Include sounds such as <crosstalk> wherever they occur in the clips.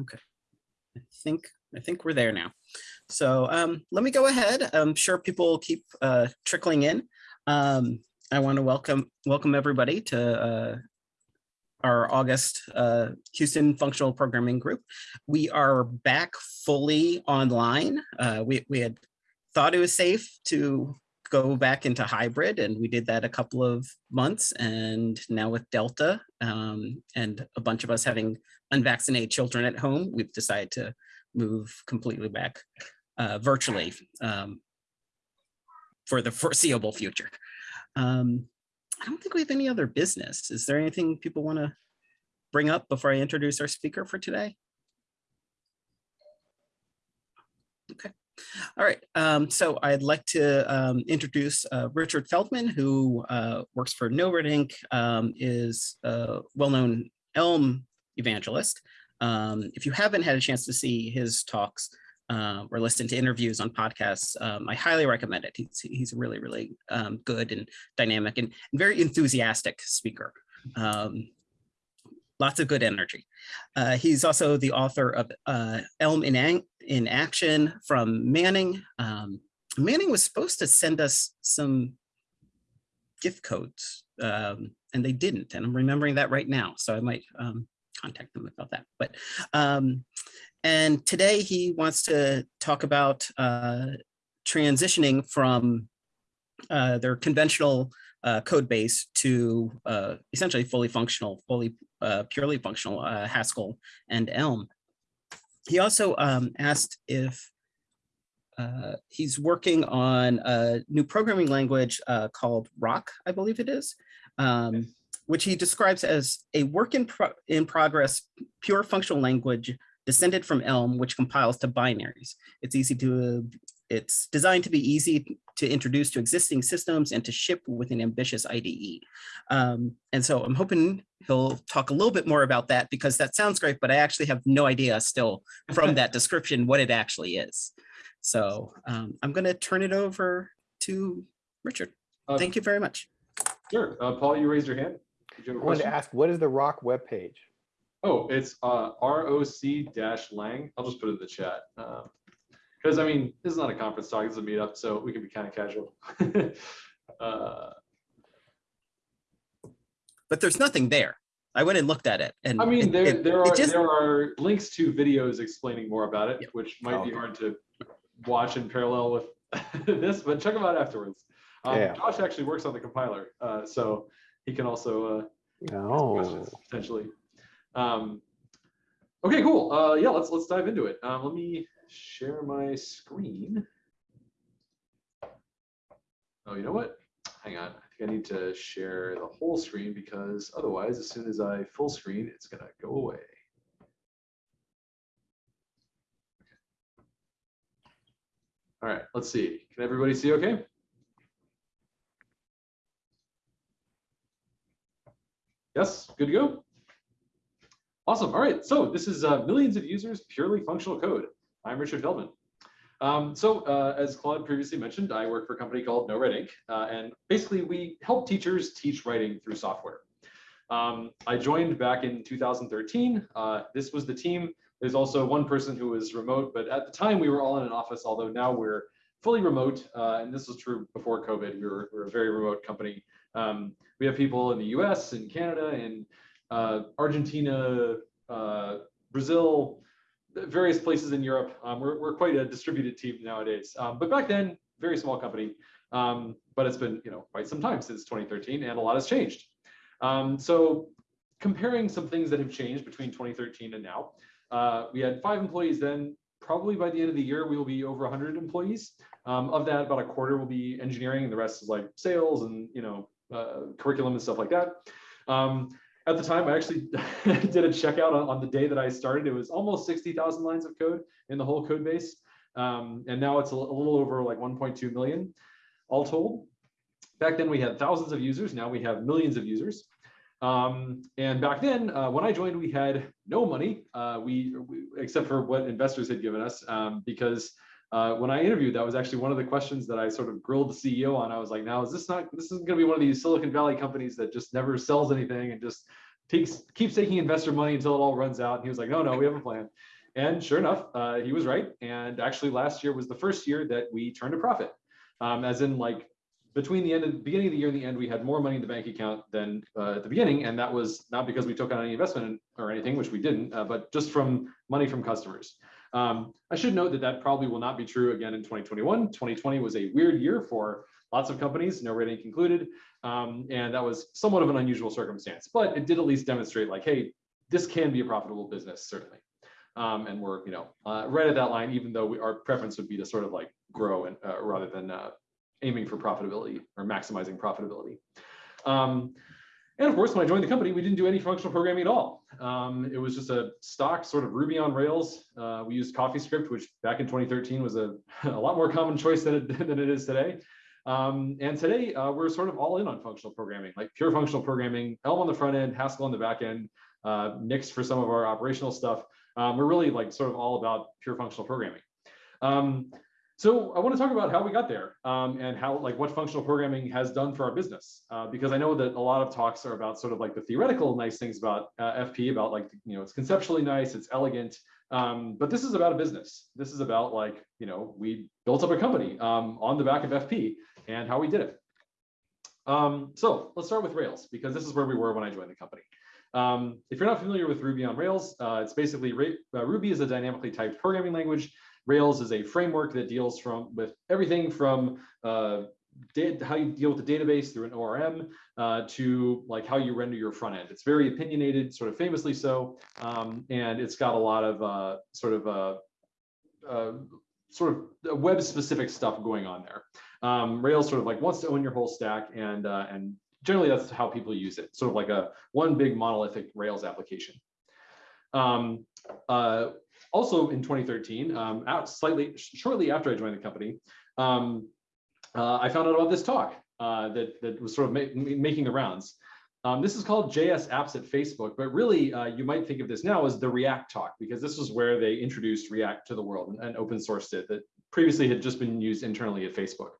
Okay. I think I think we're there now. So um, let me go ahead. I'm sure people will keep uh, trickling in. Um, I want to welcome welcome everybody to uh, our August uh, Houston Functional Programming Group. We are back fully online. Uh, we, we had thought it was safe to go back into hybrid and we did that a couple of months and now with Delta um, and a bunch of us having unvaccinated children at home, we've decided to move completely back uh, virtually um, for the foreseeable future. Um, I don't think we have any other business. Is there anything people want to bring up before I introduce our speaker for today? Okay. All right, um, so I'd like to um, introduce uh, Richard Feldman, who uh, works for NoRedInk., um, is a well-known Elm evangelist. Um, if you haven't had a chance to see his talks uh, or listen to interviews on podcasts, um, I highly recommend it. He's, he's a really, really um, good and dynamic and, and very enthusiastic speaker lots of good energy. Uh, he's also the author of uh, Elm in, in Action from Manning. Um, Manning was supposed to send us some gift codes um, and they didn't. And I'm remembering that right now. So I might um, contact them about that. But um, and today he wants to talk about uh, transitioning from uh, their conventional uh, code base to uh, essentially fully functional, fully uh, purely functional uh, Haskell and Elm. He also um, asked if uh, he's working on a new programming language uh, called Roc, I believe it is, um, which he describes as a work in, pro in progress, pure functional language descended from Elm, which compiles to binaries. It's easy to it's designed to be easy to introduce to existing systems and to ship with an ambitious IDE. Um, and so I'm hoping he'll talk a little bit more about that because that sounds great, but I actually have no idea still from that <laughs> description what it actually is. So um, I'm going to turn it over to Richard. Uh, Thank you very much. Sure. Uh, Paul, you raised your hand. You I wanted to ask, what is the ROC webpage? Oh, it's uh, ROC-lang. I'll just put it in the chat. Um, because I mean, this is not a conference talk, it's a meetup, so we can be kind of casual. <laughs> uh, but there's nothing there. I went and looked at it, and I mean, there it, there are just... there are links to videos explaining more about it, which might oh, be hard to watch in parallel with <laughs> this, but check them out afterwards. Um, yeah. Josh actually works on the compiler, uh, so he can also uh, oh. potentially. Um, okay, cool. Uh, yeah, let's let's dive into it. Um, let me share my screen. Oh, you know what? Hang on. I think I need to share the whole screen because otherwise, as soon as I full screen, it's going to go away. All right, let's see. Can everybody see okay? Yes, good to go. Awesome. All right, so this is uh, millions of users, purely functional code. I'm Richard Feldman. Um, so uh, as Claude previously mentioned, I work for a company called NoRedInk. Uh, and basically we help teachers teach writing through software. Um, I joined back in 2013. Uh, this was the team. There's also one person who was remote, but at the time we were all in an office, although now we're fully remote. Uh, and this was true before COVID. We were, we a very remote company. Um, we have people in the US and Canada and uh, Argentina, uh, Brazil, various places in Europe. Um, we're, we're quite a distributed team nowadays. Um, but back then, very small company. Um, but it's been you know quite some time since 2013, and a lot has changed. Um, so comparing some things that have changed between 2013 and now, uh, we had five employees then. Probably by the end of the year, we will be over 100 employees. Um, of that, about a quarter will be engineering, and the rest is like sales and you know uh, curriculum and stuff like that. Um, at the time, I actually <laughs> did a checkout on, on, the day that I started. It was almost 60,000 lines of code in the whole code base. Um, and now it's a, a, little over like 1.2 million all told. Back then we had thousands of users. Now we have millions of users. Um, and back then, uh, when I joined, we had no money, uh, we, we, except for what investors had given us, um, because uh, when I interviewed, that was actually one of the questions that I sort of grilled the CEO on. I was like, now is this not, this isn't going to be one of these Silicon Valley companies that just never sells anything and just takes keeps taking investor money until it all runs out. And he was like, no, no, we have a plan. And sure enough, uh, he was right. And actually, last year was the first year that we turned a profit. Um, as in, like between the end of the beginning of the year and the end, we had more money in the bank account than uh, at the beginning, and that was not because we took on any investment or anything, which we didn't, uh, but just from money from customers. Um, I should note that that probably will not be true again in 2021. 2020 was a weird year for lots of companies, NoRedInk included. um, and that was somewhat of an unusual circumstance. But it did at least demonstrate, like, hey, this can be a profitable business, certainly. Um, and we're, you know, uh, right at that line, even though we, our preference would be to sort of like grow and uh, rather than uh, aiming for profitability or maximizing profitability. Um, and of course, when I joined the company, we didn't do any functional programming at all. Um, it was just a stock sort of Ruby on Rails. Uh, we used CoffeeScript, which back in 2013 was a, <laughs> a lot more common choice than it, <laughs> than it is today. Um, and today uh, we're sort of all in on functional programming, like pure functional programming, Elm on the front end, Haskell on the back end, uh, Nix for some of our operational stuff. Um, we're really like sort of all about pure functional programming. Um, so I want to talk about how we got there um, and how like what functional programming has done for our business, uh, because I know that a lot of talks are about sort of like the theoretical nice things about uh, FP, about like, you know, it's conceptually nice, it's elegant, um, but this is about a business. This is about like, you know, we built up a company um, on the back of FP and how we did it. Um, so let's start with Rails, because this is where we were when I joined the company. Um, if you're not familiar with Ruby on Rails, uh, it's basically uh, Ruby is a dynamically typed programming language Rails is a framework that deals from with everything from uh, how you deal with the database through an ORM uh, to like how you render your front end. It's very opinionated, sort of famously so, um, and it's got a lot of uh, sort of uh, uh, sort of web specific stuff going on there. Um, Rails sort of like wants to own your whole stack and uh, and generally that's how people use it. Sort of like a one big monolithic Rails application. Um, uh, also in 2013, um, out slightly shortly after I joined the company, um, uh, I found out about this talk uh, that, that was sort of ma making the rounds. Um, this is called JS Apps at Facebook, but really uh, you might think of this now as the React talk because this was where they introduced React to the world and, and open sourced it that previously had just been used internally at Facebook.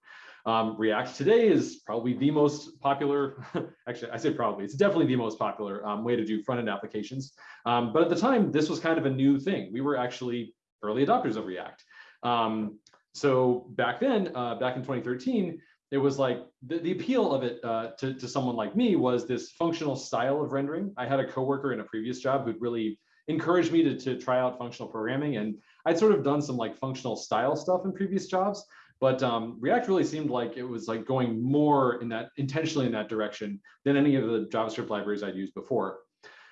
Um, React today is probably the most popular, <laughs> actually I say probably, it's definitely the most popular um, way to do front-end applications. Um, but at the time, this was kind of a new thing. We were actually early adopters of React. Um, so back then, uh, back in 2013, it was like the, the appeal of it uh, to, to someone like me was this functional style of rendering. I had a coworker in a previous job who'd really encouraged me to, to try out functional programming. And I'd sort of done some like functional style stuff in previous jobs. But um, React really seemed like it was like going more in that intentionally in that direction than any of the JavaScript libraries I'd used before.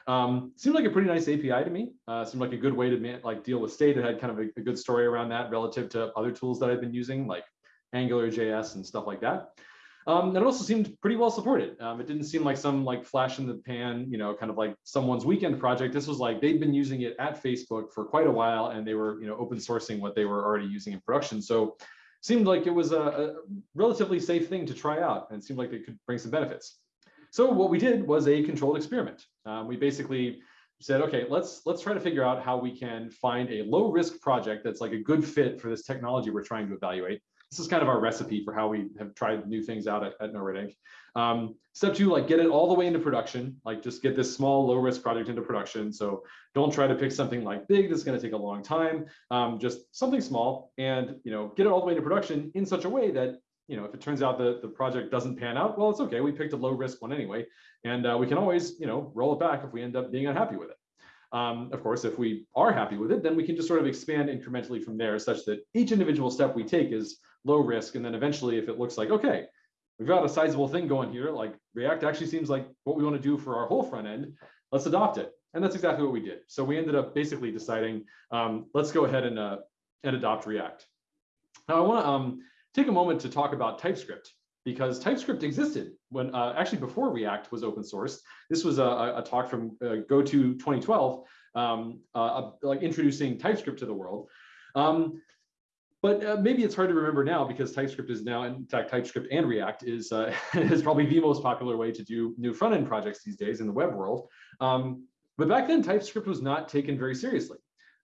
Um, seemed like a pretty nice API to me. Uh, seemed like a good way to like deal with state. It had kind of a, a good story around that relative to other tools that I've been using like Angular JS and stuff like that. Um, and it also seemed pretty well supported. Um, it didn't seem like some like flash in the pan, you know, kind of like someone's weekend project. This was like they'd been using it at Facebook for quite a while, and they were, you know, open sourcing what they were already using in production. So seemed like it was a, a relatively safe thing to try out and seemed like it could bring some benefits. So what we did was a controlled experiment. Um, we basically said, okay, let's let's try to figure out how we can find a low risk project that's like a good fit for this technology we're trying to evaluate this is kind of our recipe for how we have tried new things out at, at NoRedInk. Um, step two, like get it all the way into production, like just get this small low risk project into production. So don't try to pick something like big that's going to take a long time, um, just something small and, you know, get it all the way into production in such a way that, you know, if it turns out that the project doesn't pan out, well, it's okay. We picked a low risk one anyway, and uh, we can always, you know, roll it back if we end up being unhappy with it. Um, of course, if we are happy with it, then we can just sort of expand incrementally from there such that each individual step we take is low risk. And then eventually, if it looks like, okay, we've got a sizable thing going here, like React actually seems like what we want to do for our whole front end, let's adopt it. And that's exactly what we did. So we ended up basically deciding, um, let's go ahead and, uh, and adopt React. Now I want to um, take a moment to talk about TypeScript because TypeScript existed when uh, actually before React was open source. This was a, a talk from uh, GoTo 2012, um, uh, like introducing TypeScript to the world. Um, but uh, maybe it's hard to remember now because TypeScript is now, in fact, TypeScript and React is, uh, <laughs> is probably the most popular way to do new front-end projects these days in the web world. Um, but back then, TypeScript was not taken very seriously.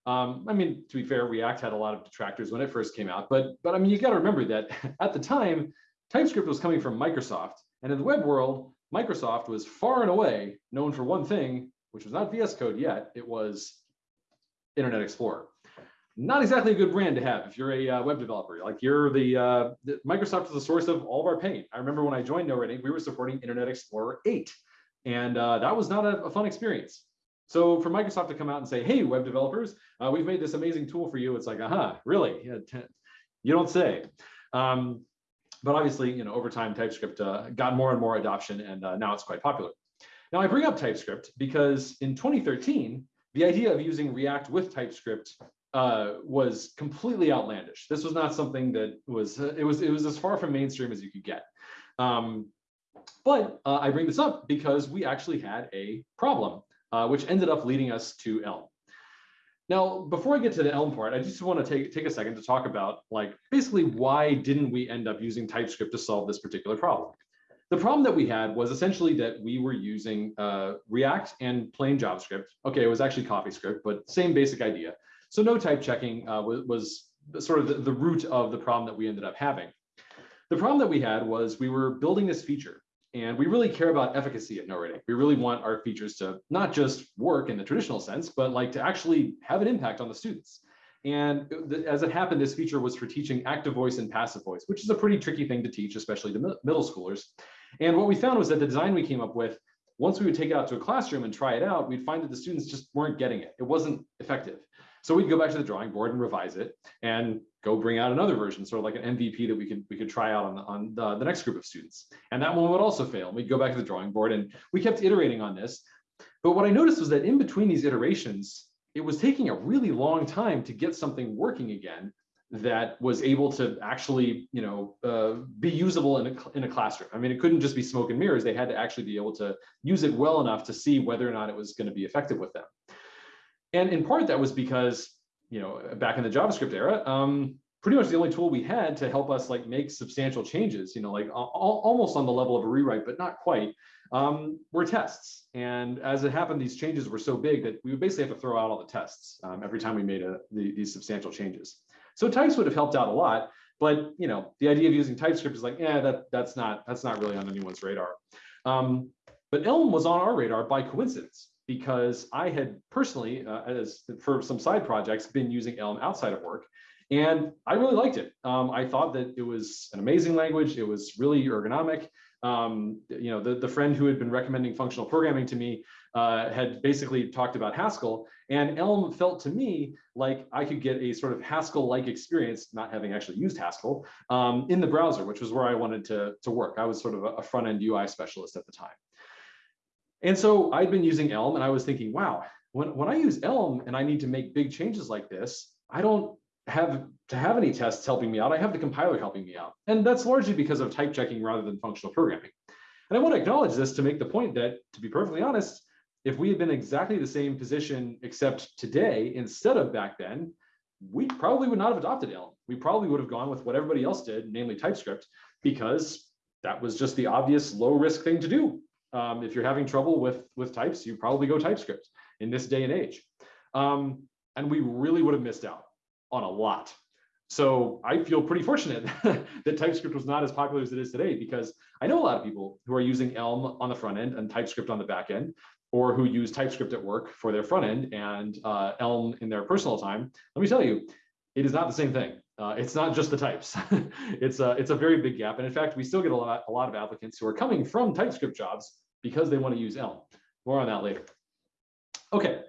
Um, I mean, to be fair, React had a lot of detractors when it first came out, but but I mean, you got to remember that <laughs> at the time, TypeScript was coming from Microsoft, and in the web world, Microsoft was far and away known for one thing, which was not VS Code yet. It was Internet Explorer. Not exactly a good brand to have if you're a uh, web developer. Like you're the, uh, the, Microsoft is the source of all of our pain. I remember when I joined NoRedInk, we were supporting Internet Explorer 8, and uh, that was not a, a, fun experience. So for Microsoft to come out and say, "Hey, web developers, uh, we've made this amazing tool for you," it's like, "Aha, really? Yeah, you don't say." Um, but obviously, you know, over time, TypeScript uh, got more and more adoption, and uh, now it's quite popular. Now I bring up TypeScript because in 2013, the idea of using React with TypeScript uh, was completely outlandish. This was not something that was, uh, it was, it was as far from mainstream as you could get. Um, but uh, I bring this up because we actually had a problem, uh, which ended up leading us to Elm. Now, before I get to the Elm part, I just want to take, take a second to talk about like basically why didn't we end up using TypeScript to solve this particular problem? The problem that we had was essentially that we were using uh, React and plain JavaScript. Okay, it was actually CoffeeScript, but same basic idea. So no type checking uh, was, was, sort of the, the root of the problem that we ended up having. The problem that we had was we were building this feature and we really care about efficacy at NoRedInk. We really want our features to not just work in the traditional sense, but like to actually have an impact on the students. And as it happened, this feature was for teaching active voice and passive voice, which is a pretty tricky thing to teach, especially to middle schoolers. And what we found was that the design we came up with, once we would take it out to a classroom and try it out, we'd find that the students just weren't getting it. It wasn't effective. So we'd go back to the drawing board and revise it and go bring out another version, sort of like an MVP that we could we could try out on, the, on the, the next group of students. And that one would also fail. We'd go back to the drawing board and we kept iterating on this. But what I noticed was that in between these iterations, it was taking a really long time to get something working again that was able to actually, you know, uh, be usable in a, in a classroom. I mean, it couldn't just be smoke and mirrors. They had to actually be able to use it well enough to see whether or not it was going to be effective with them. And in part, that was because, you know, back in the JavaScript era, um, pretty much the only tool we had to help us like make substantial changes, you know, like al almost on the level of a rewrite, but not quite, um, were tests. And as it happened, these changes were so big that we would basically have to throw out all the tests um, every time we made a, the, these substantial changes. So types would have helped out a lot, but you know, the idea of using TypeScript is like, yeah, that that's not that's not really on anyone's radar. Um, but Elm was on our radar by coincidence because I had personally, uh, as for some side projects, been using Elm outside of work, and I really liked it. Um, I thought that it was an amazing language. It was really ergonomic. Um, you know, the, the friend who had been recommending functional programming to me uh, had basically talked about Haskell, and Elm felt to me like I could get a sort of Haskell-like experience, not having actually used Haskell, um, in the browser, which was where I wanted to, to work. I was sort of a, a front-end UI specialist at the time. And so I'd been using Elm and I was thinking, wow, when, when I use Elm and I need to make big changes like this, I don't have to have any tests helping me out. I have the compiler helping me out. And that's largely because of type checking rather than functional programming. And I want to acknowledge this to make the point that, to be perfectly honest, if we had been exactly the same position except today instead of back then, we probably would not have adopted Elm. We probably would have gone with what everybody else did, namely TypeScript, because that was just the obvious low risk thing to do um, if you're having trouble with, with types, you probably go TypeScript in this day and age. Um, and we really would have missed out on a lot. So I feel pretty fortunate <laughs> that TypeScript was not as popular as it is today because I know a lot of people who are using Elm on the front end and TypeScript on the back end, or who use TypeScript at work for their front end and uh, Elm in their personal time. Let me tell you, it is not the same thing. Uh, it's not just the types. <laughs> it's a it's a very big gap, and in fact, we still get a lot a lot of applicants who are coming from TypeScript jobs because they want to use Elm. More on that later. Okay,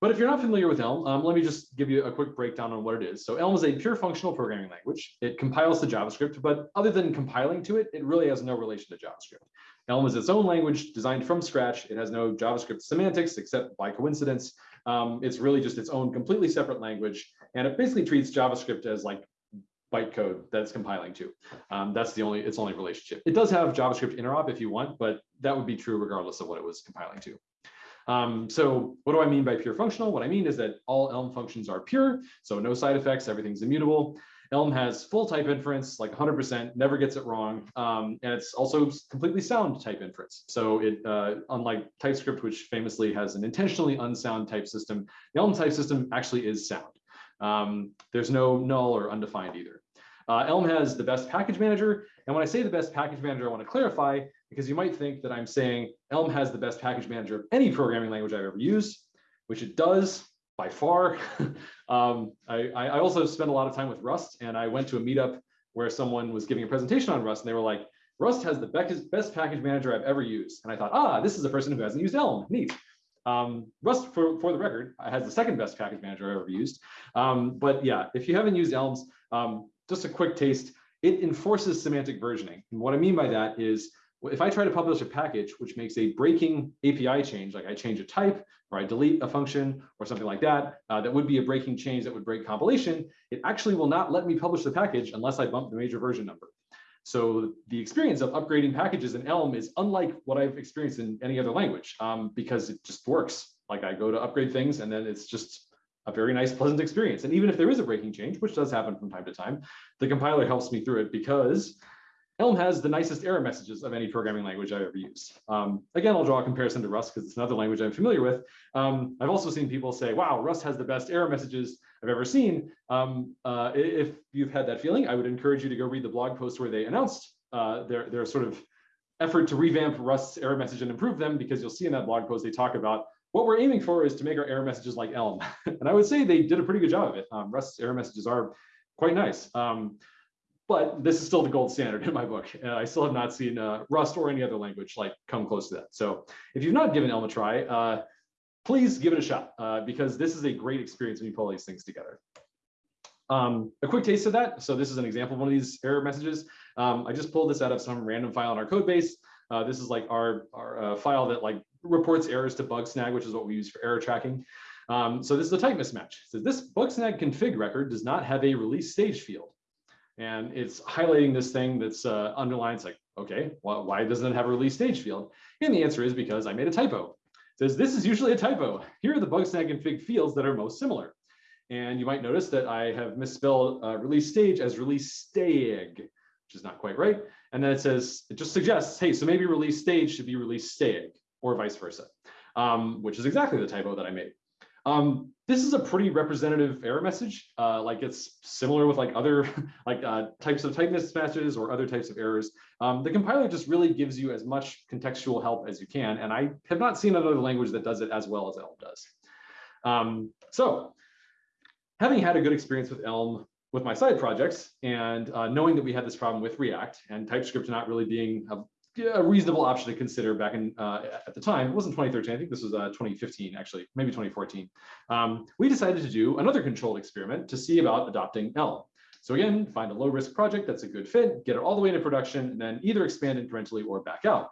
but if you're not familiar with Elm, um, let me just give you a quick breakdown on what it is. So Elm is a pure functional programming language. It compiles to JavaScript, but other than compiling to it, it really has no relation to JavaScript. Elm is its own language designed from scratch. It has no JavaScript semantics except by coincidence. Um, it's really just its own completely separate language. And it basically treats JavaScript as like bytecode that's compiling to. Um, that's the only, its only relationship. It does have JavaScript interop if you want, but that would be true regardless of what it was compiling to. Um, so what do I mean by pure functional? What I mean is that all Elm functions are pure, so no side effects, everything's immutable. Elm has full type inference, like 100%, never gets it wrong. Um, and it's also completely sound type inference. So it, uh, unlike TypeScript, which famously has an intentionally unsound type system, the Elm type system actually is sound. Um, there's no null or undefined either. Uh, Elm has the best package manager. And when I say the best package manager, I want to clarify because you might think that I'm saying Elm has the best package manager of any programming language I've ever used, which it does by far. <laughs> um, I, I also spent a lot of time with Rust and I went to a meetup where someone was giving a presentation on Rust and they were like, Rust has the best, best package manager I've ever used. And I thought, ah, this is a person who hasn't used Elm, neat. Um, Rust, for, for the record, has the second best package manager I've ever used. Um, but yeah, if you haven't used Elms, um, just a quick taste, it enforces semantic versioning. And what I mean by that is if I try to publish a package which makes a breaking API change, like I change a type or I delete a function or something like that, uh, that would be a breaking change that would break compilation, it actually will not let me publish the package unless I bump the major version number. So the experience of upgrading packages in Elm is unlike what I've experienced in any other language um, because it just works. Like I go to upgrade things and then it's just a very nice, pleasant experience. And even if there is a breaking change, which does happen from time to time, the compiler helps me through it because Elm has the nicest error messages of any programming language I've ever used. Um, again, I'll draw a comparison to Rust because it's another language I'm familiar with. Um, I've also seen people say, wow, Rust has the best error messages I've ever seen. Um, uh, if you've had that feeling, I would encourage you to go read the blog post where they announced uh, their, their sort of effort to revamp Rust's error message and improve them because you'll see in that blog post they talk about what we're aiming for is to make our error messages like Elm. <laughs> and I would say they did a pretty good job of it. Um, Rust's error messages are quite nice. Um, but this is still the gold standard in my book. Uh, I still have not seen uh, Rust or any other language like come close to that. So if you've not given Elm a try, uh, please give it a shot uh, because this is a great experience when you pull these things together. Um, a quick taste of that. So this is an example of one of these error messages. Um, I just pulled this out of some random file in our code base. Uh, this is like our, our uh, file that like reports errors to Bugsnag, which is what we use for error tracking. Um, so this is a type mismatch. So this Bugsnag config record does not have a release stage field. And it's highlighting this thing that's uh, underlined. It's like, okay, well, why doesn't it have a release stage field? And the answer is because I made a typo. It says this is usually a typo. Here are the Bugsnag config fields that are most similar. And you might notice that I have misspelled uh, release stage as release stag, which is not quite right. And then it says, it just suggests, hey, so maybe release stage should be release stag or vice versa, um, which is exactly the typo that I made. Um, this is a pretty representative error message. Uh, like it's similar with like other <laughs> like uh, types of type mismatches or other types of errors. Um, the compiler just really gives you as much contextual help as you can. And I have not seen another language that does it as well as Elm does. Um, so having had a good experience with Elm with my side projects and uh, knowing that we had this problem with React and TypeScript not really being a a reasonable option to consider back in uh, at the time. It wasn't 2013. I think this was uh, 2015, actually, maybe 2014. Um, we decided to do another controlled experiment to see about adopting Elm. So again, find a low risk project that's a good fit, get it all the way into production, and then either expand incrementally or back out.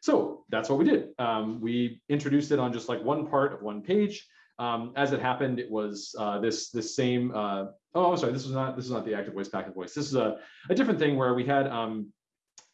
So that's what we did. Um, we introduced it on just like one part of one page. Um, as it happened, it was uh, this this same. Uh, oh, I'm sorry. This was not this is not the active voice packet voice. This is a, a different thing where we had um,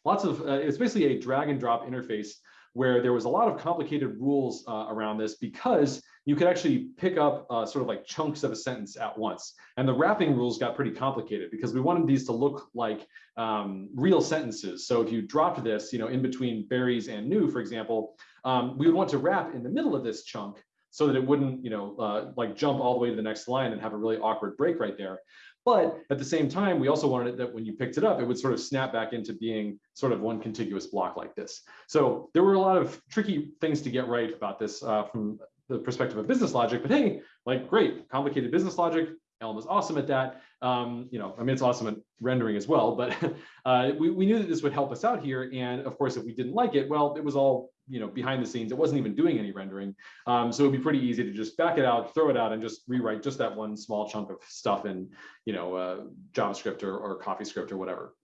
lots of, uh, it's basically a drag and drop interface where there was a lot of complicated rules uh, around this because you could actually pick up uh, sort of like chunks of a sentence at once. And the wrapping rules got pretty complicated because we wanted these to look like um, real sentences. So if you dropped this, you know, in between berries and new, for example, um, we would want to wrap in the middle of this chunk so that it wouldn't, you know, uh, like jump all the way to the next line and have a really awkward break right there. But at the same time, we also wanted it that when you picked it up, it would sort of snap back into being sort of one contiguous block like this. So there were a lot of tricky things to get right about this uh, from the perspective of business logic, but hey, like great, complicated business logic, Elm is awesome at that. Um, you know, I mean, it's awesome at rendering as well, but <laughs> uh, we, we knew that this would help us out here. And of course, if we didn't like it, well, it was all, you know, behind the scenes. It wasn't even doing any rendering. Um, so it'd be pretty easy to just back it out, throw it out and just rewrite just that one small chunk of stuff in, you know, uh, JavaScript or, or CoffeeScript or whatever.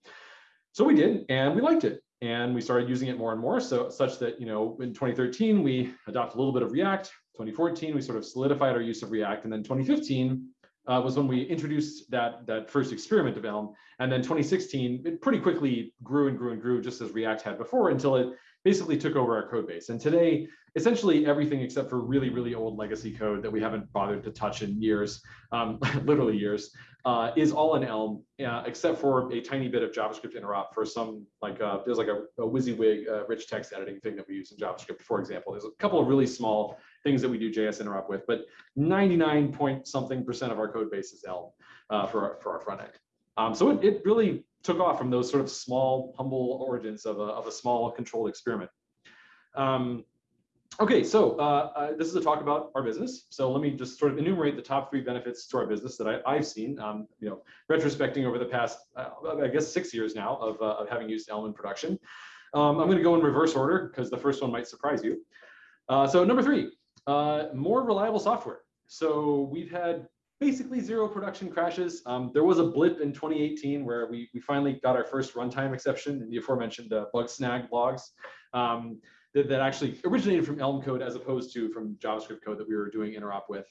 So we did, and we liked it. And we started using it more and more. So such that, you know, in 2013, we adopted a little bit of React. 2014, we sort of solidified our use of React. And then 2015, uh, was when we introduced that, that first experiment of Elm. And then 2016, it pretty quickly grew and grew and grew just as React had before until it basically took over our code base. And today, essentially everything except for really, really old legacy code that we haven't bothered to touch in years, um, <laughs> literally years, uh, is all in Elm, uh, except for a tiny bit of JavaScript interop for some, like uh, there's like a, a WYSIWYG uh, rich text editing thing that we use in JavaScript, for example. There's a couple of really small things that we do JS interop with, but 99 point something percent of our code base is Elm uh, for, our, for our front end. Um, so it, it really took off from those sort of small, humble origins of a, of a small controlled experiment. Um, okay, so uh, uh, this is a talk about our business. So let me just sort of enumerate the top three benefits to our business that I, have seen, um, you know, retrospecting over the past, uh, I guess, six years now of, uh, of having used Elm in production. Um, I'm going to go in reverse order because the first one might surprise you. Uh, so number three, uh, more reliable software. So we've had basically zero production crashes. Um, there was a blip in 2018 where we, we finally got our first runtime exception in the aforementioned uh, Bugsnag logs um, that, that actually originated from Elm code as opposed to from JavaScript code that we were doing interop with.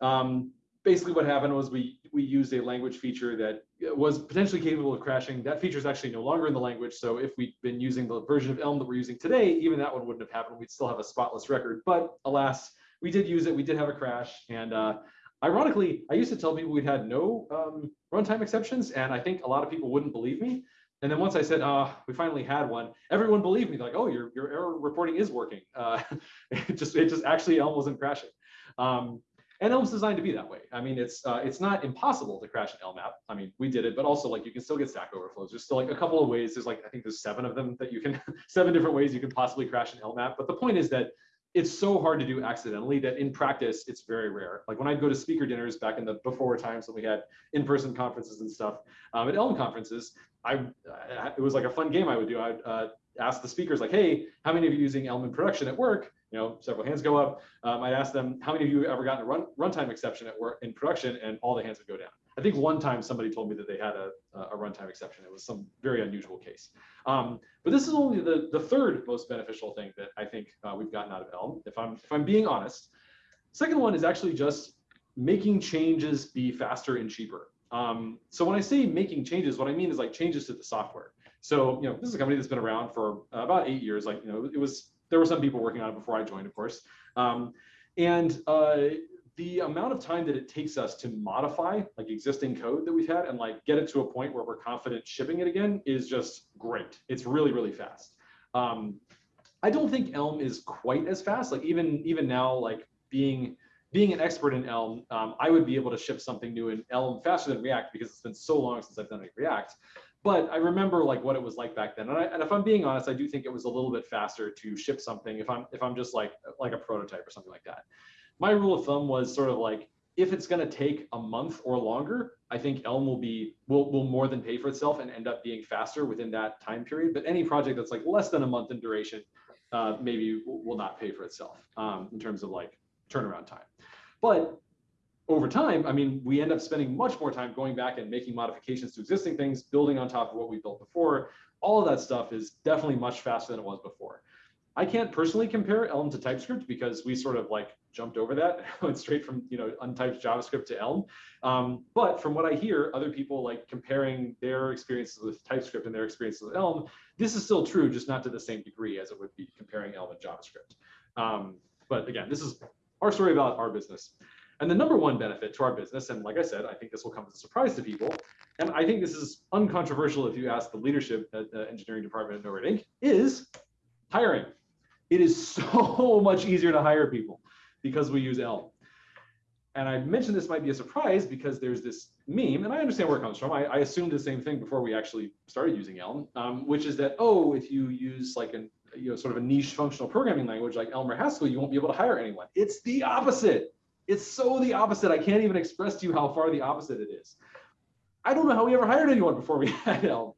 Um, basically what happened was we we used a language feature that was potentially capable of crashing. That feature is actually no longer in the language. So if we'd been using the version of Elm that we're using today, even that one wouldn't have happened. We'd still have a spotless record. But alas, we did use it. We did have a crash. And uh, ironically, I used to tell people we'd had no um, runtime exceptions. And I think a lot of people wouldn't believe me. And then once I said, uh, we finally had one, everyone believed me. They're like, oh, your, your error reporting is working. Uh, <laughs> it just it just actually Elm wasn't crashing. Um, and Elm's designed to be that way. I mean, it's uh, it's not impossible to crash an Elm app. I mean, we did it, but also like you can still get stack overflows. There's still like a couple of ways. There's like I think there's seven of them that you can <laughs> seven different ways you can possibly crash an Elm app. But the point is that it's so hard to do accidentally that in practice it's very rare. Like when I'd go to speaker dinners back in the before times when we had in-person conferences and stuff um, at Elm conferences, I it was like a fun game I would do. I'd uh, ask the speakers like, hey, how many of you using Elm in production at work? You know, several hands go up. Um, I'd ask them, how many of you ever gotten a run runtime exception at work in production? And all the hands would go down. I think one time somebody told me that they had a, a runtime exception. It was some very unusual case. Um, but this is only the, the third most beneficial thing that I think uh, we've gotten out of Elm, if I'm, if I'm being honest. Second one is actually just making changes be faster and cheaper. Um, so when I say making changes, what I mean is like changes to the software. So, you know, this is a company that's been around for uh, about eight years. Like, you know, it was, there were some people working on it before I joined, of course. Um, and uh, the amount of time that it takes us to modify like existing code that we've had and like get it to a point where we're confident shipping it again is just great. It's really, really fast. Um, I don't think Elm is quite as fast. Like even, even now, like being, being an expert in Elm, um, I would be able to ship something new in Elm faster than React because it's been so long since I've done React. But I remember like what it was like back then, and, I, and if I'm being honest, I do think it was a little bit faster to ship something if I'm if I'm just like like a prototype or something like that. My rule of thumb was sort of like if it's going to take a month or longer, I think Elm will be will will more than pay for itself and end up being faster within that time period. But any project that's like less than a month in duration, uh, maybe will not pay for itself um, in terms of like turnaround time. But over time, I mean, we end up spending much more time going back and making modifications to existing things, building on top of what we built before. All of that stuff is definitely much faster than it was before. I can't personally compare Elm to TypeScript because we sort of like jumped over that, <laughs> went straight from you know untyped JavaScript to Elm. Um, but from what I hear, other people like comparing their experiences with TypeScript and their experiences with Elm, this is still true, just not to the same degree as it would be comparing Elm and JavaScript. Um, but again, this is our story about our business. And the number one benefit to our business, and like I said, I think this will come as a surprise to people, and I think this is uncontroversial if you ask the leadership at the engineering department at NoRedInk., is hiring. It is <laughs> so much easier to hire people because we use Elm. And I mentioned this might be a surprise because there's this meme, and I understand where it comes from. I, I assumed the same thing before we actually started using Elm, um, which is that, oh, if you use like a you know, sort of a niche functional programming language like Elm or Haskell, you won't be able to hire anyone. It's the opposite. It's so the opposite. I can't even express to you how far the opposite it is. I don't know how we ever hired anyone before we <laughs> had Elm.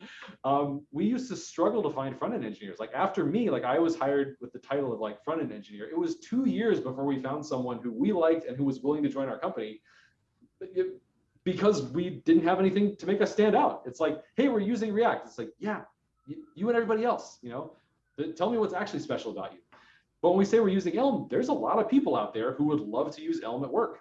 Um, we used to struggle to find front-end engineers. Like after me, like I was hired with the title of like front-end engineer. It was two years before we found someone who we liked and who was willing to join our company because we didn't have anything to make us stand out. It's like, hey, we're using React. It's like, yeah, you, you and everybody else, you know, tell me what's actually special about you. But when we say we're using Elm, there's a lot of people out there who would love to use Elm at work,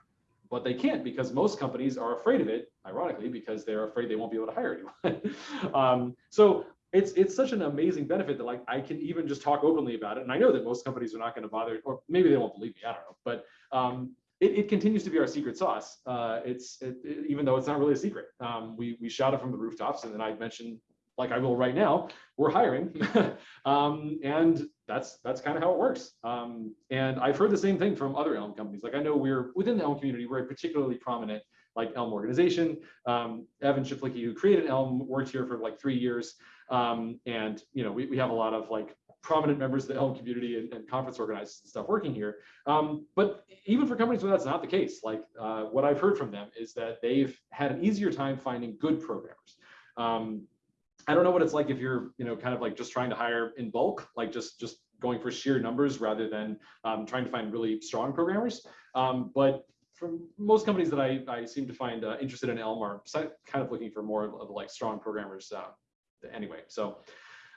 but they can't because most companies are afraid of it, ironically, because they're afraid they won't be able to hire anyone. <laughs> um, so it's it's such an amazing benefit that like I can even just talk openly about it. And I know that most companies are not going to bother, or maybe they won't believe me, I don't know. But um, it, it, continues to be our secret sauce. Uh, it's it, it, even though it's not really a secret. Um, we we shout it from the rooftops, and then I mentioned like I will right now, we're hiring. <laughs> um, and that's that's kind of how it works. Um, and I've heard the same thing from other Elm companies. Like I know we're within the Elm community, we're particularly prominent like Elm organization. Um, Evan Czaplicki, who created Elm, worked here for like three years. Um, and you know, we, we have a lot of like prominent members of the Elm community and, and conference organizers and stuff working here. Um, but even for companies where that's not the case, like uh, what I've heard from them is that they've had an easier time finding good programmers. Um, I don't know what it's like if you're, you know, kind of like just trying to hire in bulk, like just just going for sheer numbers rather than um, trying to find really strong programmers. Um, but for most companies that I, I seem to find uh, interested in Elm are kind of looking for more of like strong programmers uh, anyway. So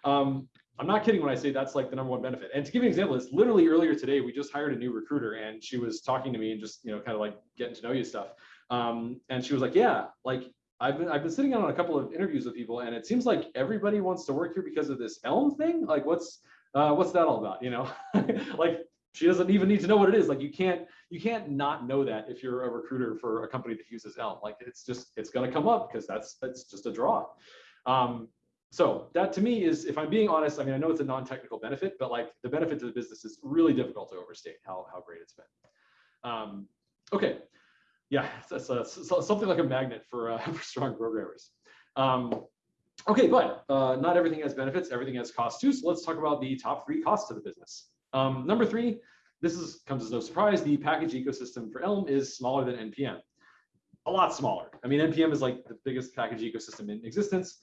um, I'm not kidding when I say that's like the number one benefit. And to give you an example, it's literally earlier today, we just hired a new recruiter and she was talking to me and just, you know, kind of like getting to know you stuff. Um, and she was like, yeah, like I've been I've been sitting on a couple of interviews with people, and it seems like everybody wants to work here because of this Elm thing. Like, what's uh, what's that all about? You know, <laughs> like she doesn't even need to know what it is. Like, you can't you can't not know that if you're a recruiter for a company that uses Elm. Like, it's just it's going to come up because that's that's just a draw. Um, so that to me is, if I'm being honest, I mean, I know it's a non-technical benefit, but like the benefit to the business is really difficult to overstate how how great it's been. Um, okay, yeah, that's, something like a magnet for, uh, <laughs> for strong programmers. Um, okay, but uh, not everything has benefits, everything has costs too. So let's talk about the top three costs to the business. Um, number three, this is comes as no surprise, the package ecosystem for Elm is smaller than NPM. A lot smaller. I mean, NPM is like the biggest package ecosystem in existence.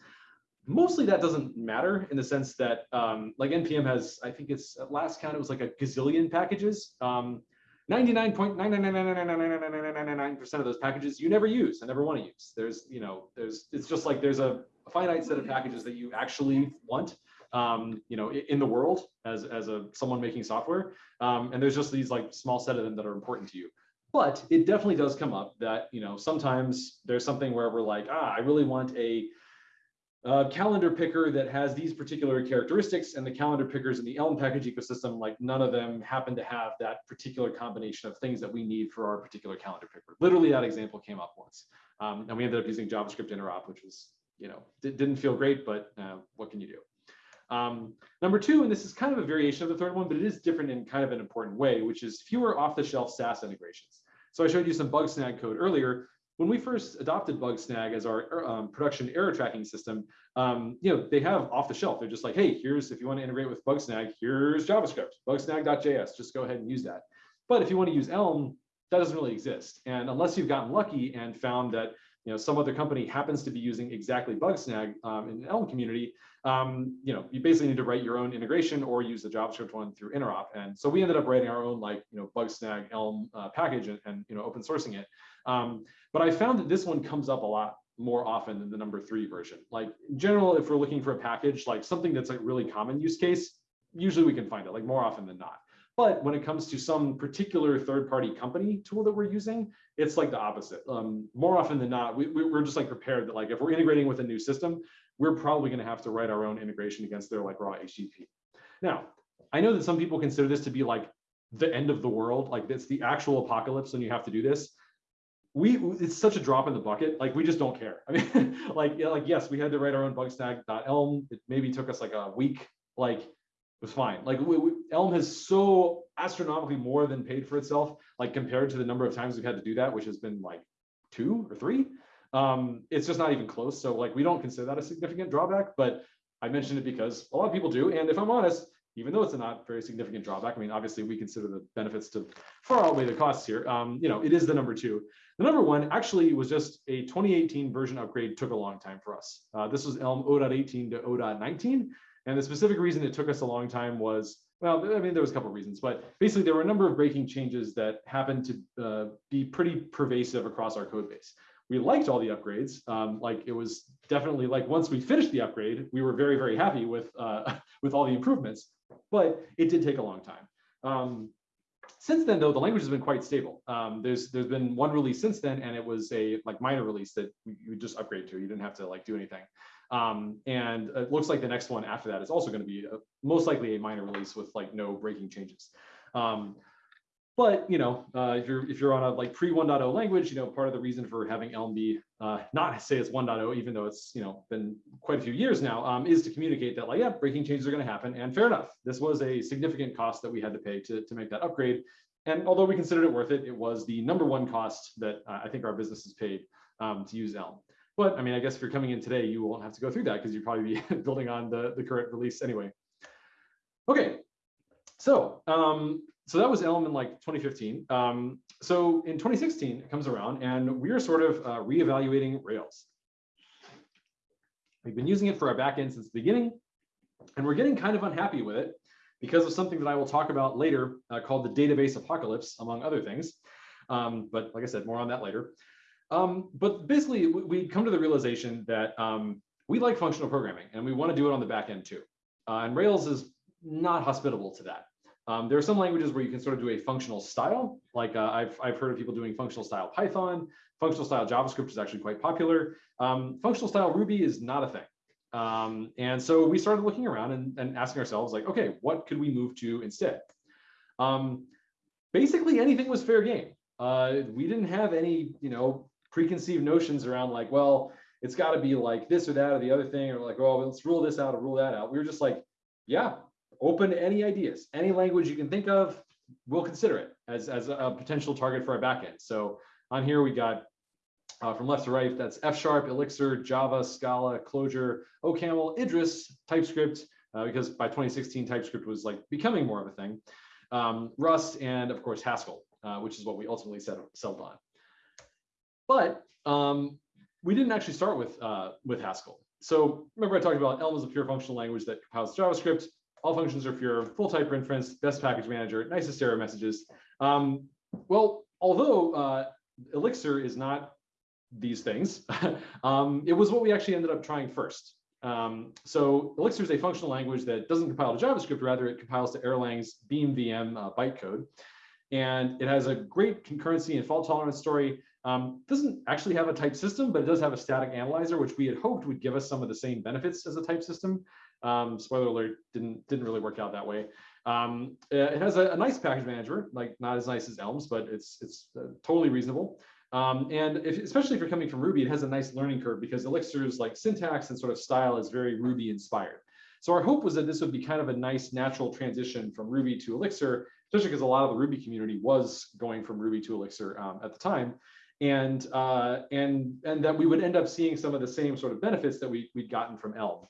Mostly that doesn't matter in the sense that um, like NPM has, I think it's at last count, it was like a gazillion packages. Um, 99.999999999% of those packages you never use and never want to use. There's, you know, there's, it's just like there's a finite set of packages that you actually want, um, you know, in the world as, as a someone making software. Um, and there's just these like small set of them that are important to you. But it definitely does come up that, you know, sometimes there's something where we're like, ah, I really want a uh, calendar picker that has these particular characteristics and the calendar pickers in the Elm package ecosystem, like none of them happen to have that particular combination of things that we need for our particular calendar picker. Literally that example came up once. Um, and we ended up using JavaScript interop, which was, you know, didn't feel great, but uh, what can you do? Um, number two, and this is kind of a variation of the third one, but it is different in kind of an important way, which is fewer off-the-shelf SaaS integrations. So I showed you some Bugsnag code earlier when we first adopted Bugsnag as our um, production error tracking system, um, you know, they have off the shelf. They're just like, hey, here's if you want to integrate with Bugsnag, here's JavaScript, bugsnag.js. Just go ahead and use that. But if you want to use Elm, that doesn't really exist. And unless you've gotten lucky and found that you know some other company happens to be using exactly Bugsnag um, in the Elm community, um, you know, you basically need to write your own integration or use the JavaScript one through Interop. And so we ended up writing our own like you know Bugsnag Elm uh, package and, and, you know open sourcing it. Um, but I found that this one comes up a lot more often than the number three version. Like in general, if we're looking for a package, like something that's like really common use case, usually we can find it like more often than not. But when it comes to some particular third-party company tool that we're using, it's like the opposite. Um, more often than not, we, we're just like prepared that like if we're integrating with a new system, we're probably going to have to write our own integration against their like raw HTTP. Now, I know that some people consider this to be like the end of the world, like it's the actual apocalypse when you have to do this we it's such a drop in the bucket like we just don't care <laughs> i mean like like yes we had to write our own bugsnag.elm it maybe took us like a week like was fine like we, we, elm has so astronomically more than paid for itself like compared to the number of times we've had to do that which has been like two or three um it's just not even close so like we don't consider that a significant drawback but i mentioned it because a lot of people do and if i'm honest even though it's a not very significant drawback, I mean, obviously we consider the benefits to far outweigh the costs here. Um, you know, it is the number two. The number one actually was just a 2018 version upgrade took a long time for us. Uh, this was Elm 0.18 to 0.19. And the specific reason it took us a long time was, well, I mean, there was a couple of reasons, but basically there were a number of breaking changes that happened to uh, be pretty pervasive across our code base. We liked all the upgrades. Um, like it was definitely like once we finished the upgrade, we were very, very happy with, uh, <laughs> with all the improvements but it did take a long time. Um, since then, though, the language has been quite stable. Um, there's there's been one release since then, and it was a like minor release that you just upgrade to. You didn't have to like do anything. Um, and it looks like the next one after that is also going to be a, most likely a minor release with like no breaking changes. Um, but you know, uh, if you're if you're on a like pre 1.0 language, you know, part of the reason for having Elm be uh, not say it's 1.0, even though it's you know been quite a few years now, um, is to communicate that like yeah, breaking changes are going to happen, and fair enough. This was a significant cost that we had to pay to to make that upgrade. and although we considered it worth it, it was the number one cost that uh, I think our business has paid um, to use Elm. But I mean, I guess if you're coming in today, you won't have to go through that because you'd probably be <laughs> building on the, the current release anyway. Okay, so um, so that was Elm in like 2015. Um, so in 2016, it comes around and we are sort of uh, reevaluating Rails. We've been using it for our backend since the beginning, and we're getting kind of unhappy with it because of something that I will talk about later uh, called the database apocalypse, among other things. Um, but like I said, more on that later. Um, but basically, we come to the realization that um, we like functional programming and we want to do it on the back end too. Uh, and Rails is not hospitable to that. Um, there are some languages where you can sort of do a functional style, like uh, I've, I've heard of people doing functional style Python, functional style JavaScript is actually quite popular. Um, functional style Ruby is not a thing. Um, and so we started looking around and, and, asking ourselves like, okay, what could we move to instead? Um, basically anything was fair game. Uh, we didn't have any, you know, preconceived notions around like, well, it's got to be like this or that or the other thing, or like, oh, let's rule this out or rule that out. We were just like, yeah, open to any ideas, any language you can think of, we'll consider it as, as a potential target for our backend. So on here, we got uh, from left to right, that's F Sharp, Elixir, Java, Scala, Clojure, OCaml, Idris, TypeScript, uh, because by 2016, TypeScript was like becoming more of a thing, um, Rust, and of course, Haskell, uh, which is what we ultimately settled on. But um, we didn't actually start with, uh, with Haskell. So remember I talked about Elm is a pure functional language that compiles JavaScript. All functions are pure, full type inference, best package manager, nicest error messages. Um, well, although uh, Elixir is not these things, <laughs> um, it was what we actually ended up trying first. Um, so Elixir is a functional language that doesn't compile to JavaScript, rather it compiles to Erlang's Beam VM uh, bytecode. And it has a great concurrency and fault tolerance story. Um, doesn't actually have a type system, but it does have a static analyzer, which we had hoped would give us some of the same benefits as a type system. Um, spoiler alert, didn't didn't really work out that way. Um, it has a, a, nice package manager, like not as nice as Elms, but it's it's uh, totally reasonable. Um, and if, especially if you're coming from Ruby, it has a nice learning curve because Elixir's like syntax and sort of style is very Ruby inspired. So our hope was that this would be kind of a nice natural transition from Ruby to Elixir, especially because a lot of the Ruby community was going from Ruby to Elixir um, at the time. And, uh, and, and that we would end up seeing some of the same sort of benefits that we, we'd gotten from Elm.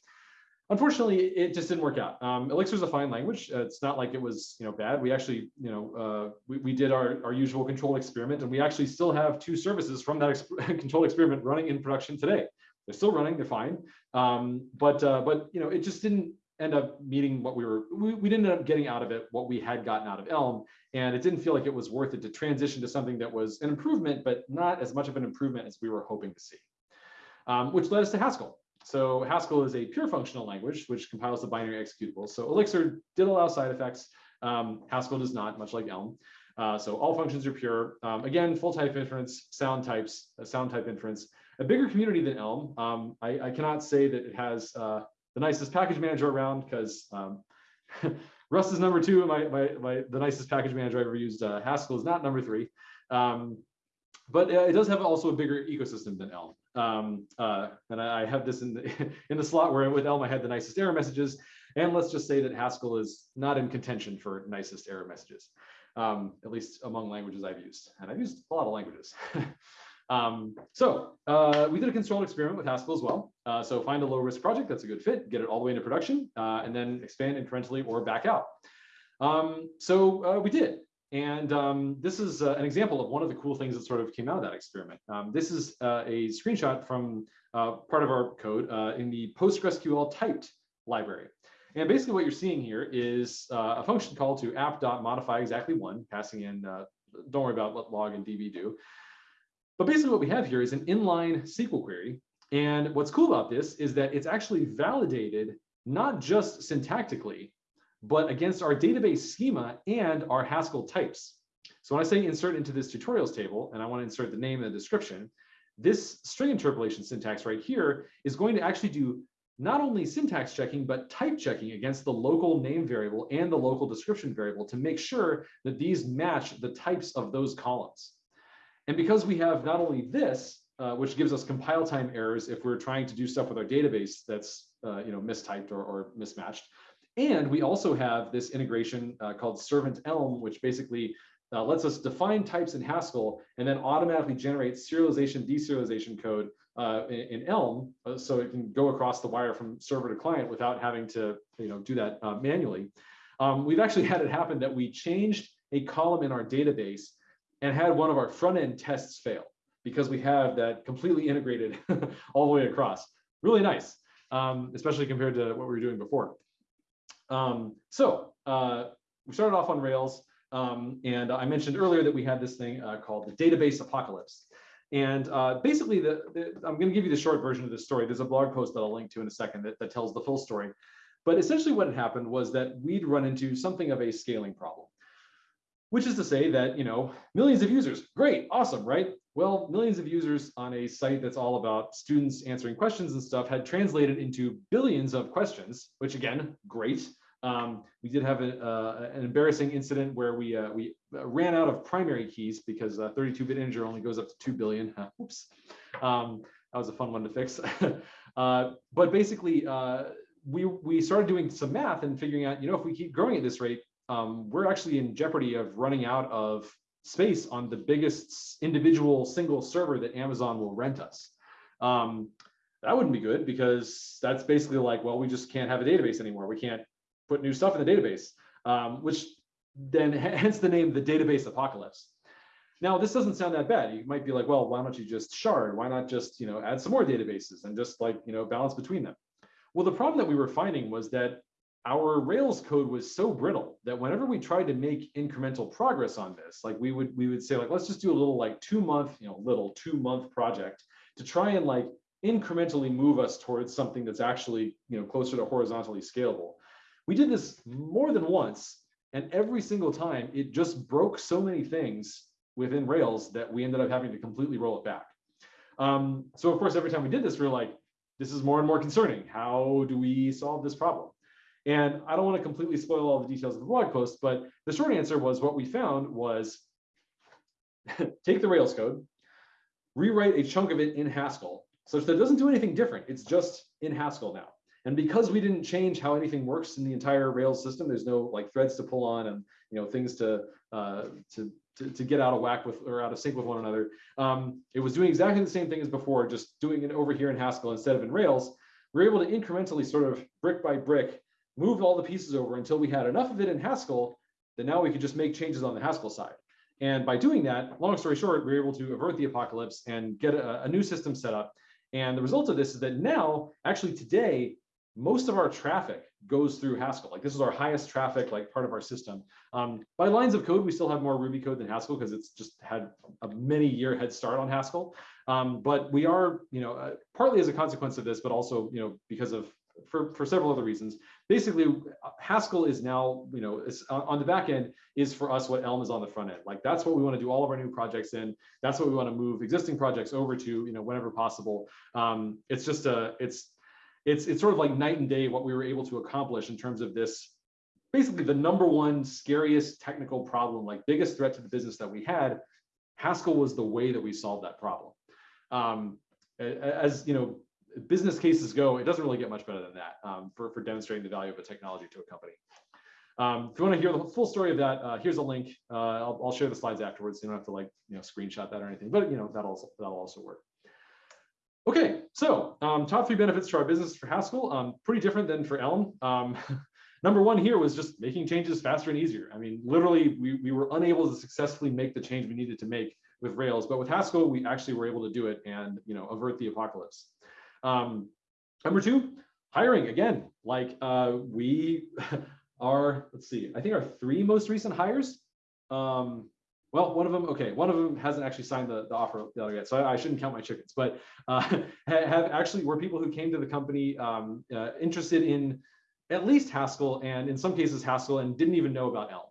Unfortunately, it just didn't work out. Um, Elixir is a fine language. Uh, it's not like it was, you know, bad. We actually, you know, uh, we, we did our, our usual control experiment, and we actually still have two services from that <laughs> control experiment running in production today. They're still running. They're fine. Um, but uh, but you know, it just didn't end up meeting what we were. We, we didn't end up getting out of it what we had gotten out of Elm, and it didn't feel like it was worth it to transition to something that was an improvement, but not as much of an improvement as we were hoping to see. Um, which led us to Haskell. So Haskell is a pure functional language, which compiles the binary executable. So Elixir did allow side effects. Um, Haskell does not, much like Elm. Uh, so all functions are pure. Um, again, full type inference, sound types, uh, sound type inference. A bigger community than Elm. Um, I, I, cannot say that it has uh, the nicest package manager around because um, <laughs> Rust is number two. My, my, my, the nicest package manager I've ever used. Uh, Haskell is not number three. Um, but it does have also a bigger ecosystem than Elm. Um, uh, and I, I, have this in the, <laughs> in the slot where with Elm I had the nicest error messages. And let's just say that Haskell is not in contention for nicest error messages, um, at least among languages I've used. And I've used a lot of languages. <laughs> um, so uh, we did a controlled experiment with Haskell as well. Uh, so find a low risk project that's a good fit, get it all the way into production, uh, and then expand incrementally or back out. Um, so uh, we did. And um, this is uh, an example of one of the cool things that sort of came out of that experiment. Um, this is uh, a screenshot from part of our code in the PostgreSQL typed library. And basically what you're seeing here is a function call to app.modify exactly one, passing in, don't worry about what log and db do. But basically what we have here is an inline SQL query. And what's cool about this is that it's actually validated not just syntactically, but against our database schema and our Haskell types. So when I say insert into this tutorials table, and I want to insert the name and the description, this string interpolation syntax right here is going to actually do not only syntax checking, but type checking against the local name variable and the local description variable to make sure that these match the types of those columns. And because we have not only this, uh, which gives us compile time errors if we're trying to do stuff with our database that's uh, you know mistyped or, or mismatched, and we also have this integration uh, called Servant Elm, which basically uh, lets us define types in Haskell and then automatically generate serialization, deserialization code uh, in, in, Elm, uh, so it can go across the wire from server to client without having to, you know, do that manually. Um, we've actually <laughs> had it happen that we changed a column in our database and had one of our front end tests fail because we have that completely integrated <laughs> all the way across. Really nice, um, especially compared to what we were doing before. Um, so uh, we started off on Rails. Um, and I mentioned earlier that we had this thing uh, called the database apocalypse. And uh, basically, the, the I'm going to give you the short version of this story. There's a blog post that I'll link to in a second that, that tells the full story. But essentially what had happened was that we'd run into something of a scaling problem, which is to say that, you know, millions of users, great, awesome, right? Well, millions of users on a site that's all about students answering questions and stuff had translated into billions of questions, which again, great. Um, we did have a, uh, an embarrassing incident where we uh, we ran out of primary keys because 32-bit uh, integer only goes up to 2 billion. <laughs> Oops. Um, that was a fun one to fix. <laughs> Uh, but basically, uh, we, we started doing some math and figuring out, you know, if we keep growing at this rate, um, we're actually in jeopardy of running out of space on the biggest individual single server that Amazon will rent us. Um, that wouldn't be good because that's basically like, well, we just can't have a database anymore. We can't put new stuff in the database, um, which then <laughs> hence the name, the database apocalypse. Now, this doesn't sound that bad. You might be like, well, why don't you just shard? Why not just, you know, add some more databases and just like, you know, balance between them? Well, the problem that we were finding was that our Rails code was so brittle that whenever we tried to make incremental progress on this, like we would we would say like let's just do a little like two month, you know, little two month project to try and like incrementally move us towards something that's actually you know closer to horizontally scalable. We did this more than once, and every single time it just broke so many things within Rails that we ended up having to completely roll it back. Um, so of course, every time we did this, we are like, this is more and more concerning. How do we solve this problem? And I don't want to completely spoil all the details of the blog post, but the short answer was what we found was <laughs> take the Rails code, rewrite a chunk of it in Haskell, such that it doesn't do anything different. It's just in Haskell now. And because we didn't change how anything works in the entire Rails system, there's no like threads to pull on and you know things to uh, to, to, to get out of whack with or out of sync with one another. Um, it was doing exactly the same thing as before, just doing it over here in Haskell instead of in Rails. We are able to incrementally, sort of brick by brick, move all the pieces over until we had enough of it in Haskell that now we could just make changes on the Haskell side. And by doing that, long story short, we were able to avert the apocalypse and get a, a new system set up. And the result of this is that now, actually today, most of our traffic goes through Haskell. Like this is our highest traffic, like part of our system. Um, by lines of code, we still have more Ruby code than Haskell because it's just had a many year head start on Haskell. Um, but we are, you know, uh, partly as a consequence of this, but also, you know, because of for, for several other reasons. Basically, Haskell is now, you know, on the back end is for us what Elm is on the front end. Like that's what we want to do all of our new projects in. That's what we want to move existing projects over to, you know, whenever possible. Um, it's just a, it's it's it's sort of like night and day what we were able to accomplish in terms of this basically the number one scariest technical problem like biggest threat to the business that we had haskell was the way that we solved that problem um, as you know business cases go it doesn't really get much better than that um, for, for demonstrating the value of a technology to a company um, if you want to hear the full story of that uh, here's a link uh, I'll, I'll, share the slides afterwards so you don't have to like you know screenshot that or anything but you know that'll also that'll also work Okay, so um, top three benefits to our business for Haskell, um, pretty different than for Elm. Um, <laughs> number one here was just making changes faster and easier. I mean, literally, we, we were unable to successfully make the change we needed to make with Rails, but with Haskell, we actually were able to do it and you know avert the apocalypse. Um, number two, hiring again. Like uh, we <laughs> are, let's see, I think our three most recent hires um, well, one of them, okay, one of them hasn't actually signed the, the offer yet, so I, I, shouldn't count my chickens, but uh, <laughs> have actually were people who came to the company um, uh, interested in at least Haskell and in some cases Haskell and didn't even know about Elm.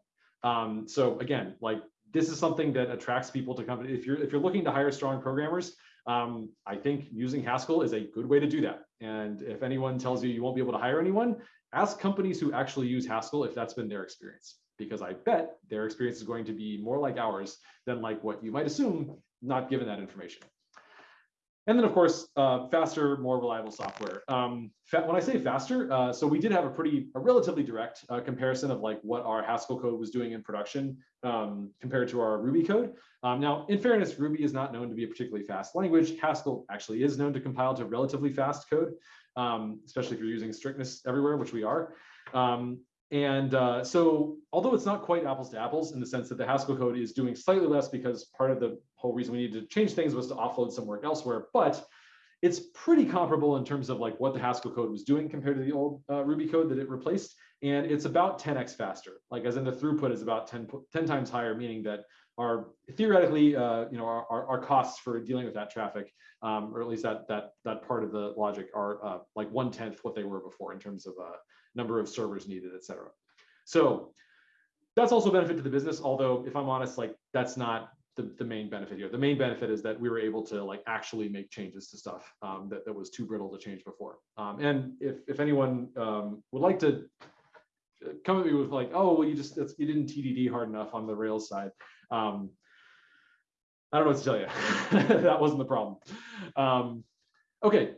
Um, so again, like this is something that attracts people to company. If you're if you're looking to hire strong programmers, um, I think using Haskell is a good way to do that. And if anyone tells you you won't be able to hire anyone, ask companies who actually use Haskell if that's been their experience because I bet their experience is going to be more like ours than like what you might assume, not given that information. And then of course, uh, faster, more reliable software. Um, when I say faster, uh, so we did have a pretty, a relatively direct uh, comparison of like what our Haskell code was doing in production um, compared to our Ruby code. Um, now, in fairness, Ruby is not known to be a particularly fast language. Haskell actually is known to compile to relatively fast code, um, especially if you're using strictness everywhere, which we are. Um, and uh, so, although it's not quite apples to apples in the sense that the Haskell code is doing slightly less because part of the whole reason we needed to change things was to offload some work elsewhere, but it's pretty comparable in terms of like what the Haskell code was doing compared to the old uh, Ruby code that it replaced. And it's about 10x faster, like as in the throughput is about 10, 10 times higher, meaning that our theoretically, uh, you know, our, our, our, costs for dealing with that traffic, um, or at least that that that part of the logic are uh, like one tenth what they were before in terms of uh, number of servers needed, et cetera. So that's also a benefit to the business. Although if I'm honest, like that's not the, the main benefit here. The main benefit is that we were able to like actually make changes to stuff um, that, that was too brittle to change before. Um, and if, if anyone um, would like to come at me with like, oh, well, you just, you didn't TDD hard enough on the Rails side. Um, I don't know what to tell you. <laughs> that wasn't the problem. Um, okay,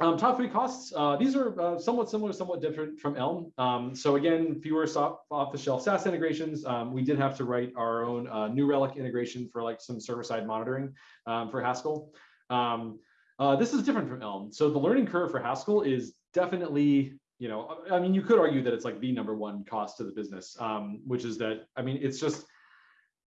um, top three costs, uh, these are uh, somewhat similar, somewhat different from Elm. Um, so again, fewer off-the-shelf SaaS integrations. Um, we did have to write our own uh, New Relic integration for like some server-side monitoring um, for Haskell. Um, uh, this is different from Elm. So the learning curve for Haskell is definitely, you know, I mean, you could argue that it's like the number one cost to the business, um, which is that, I mean, it's just,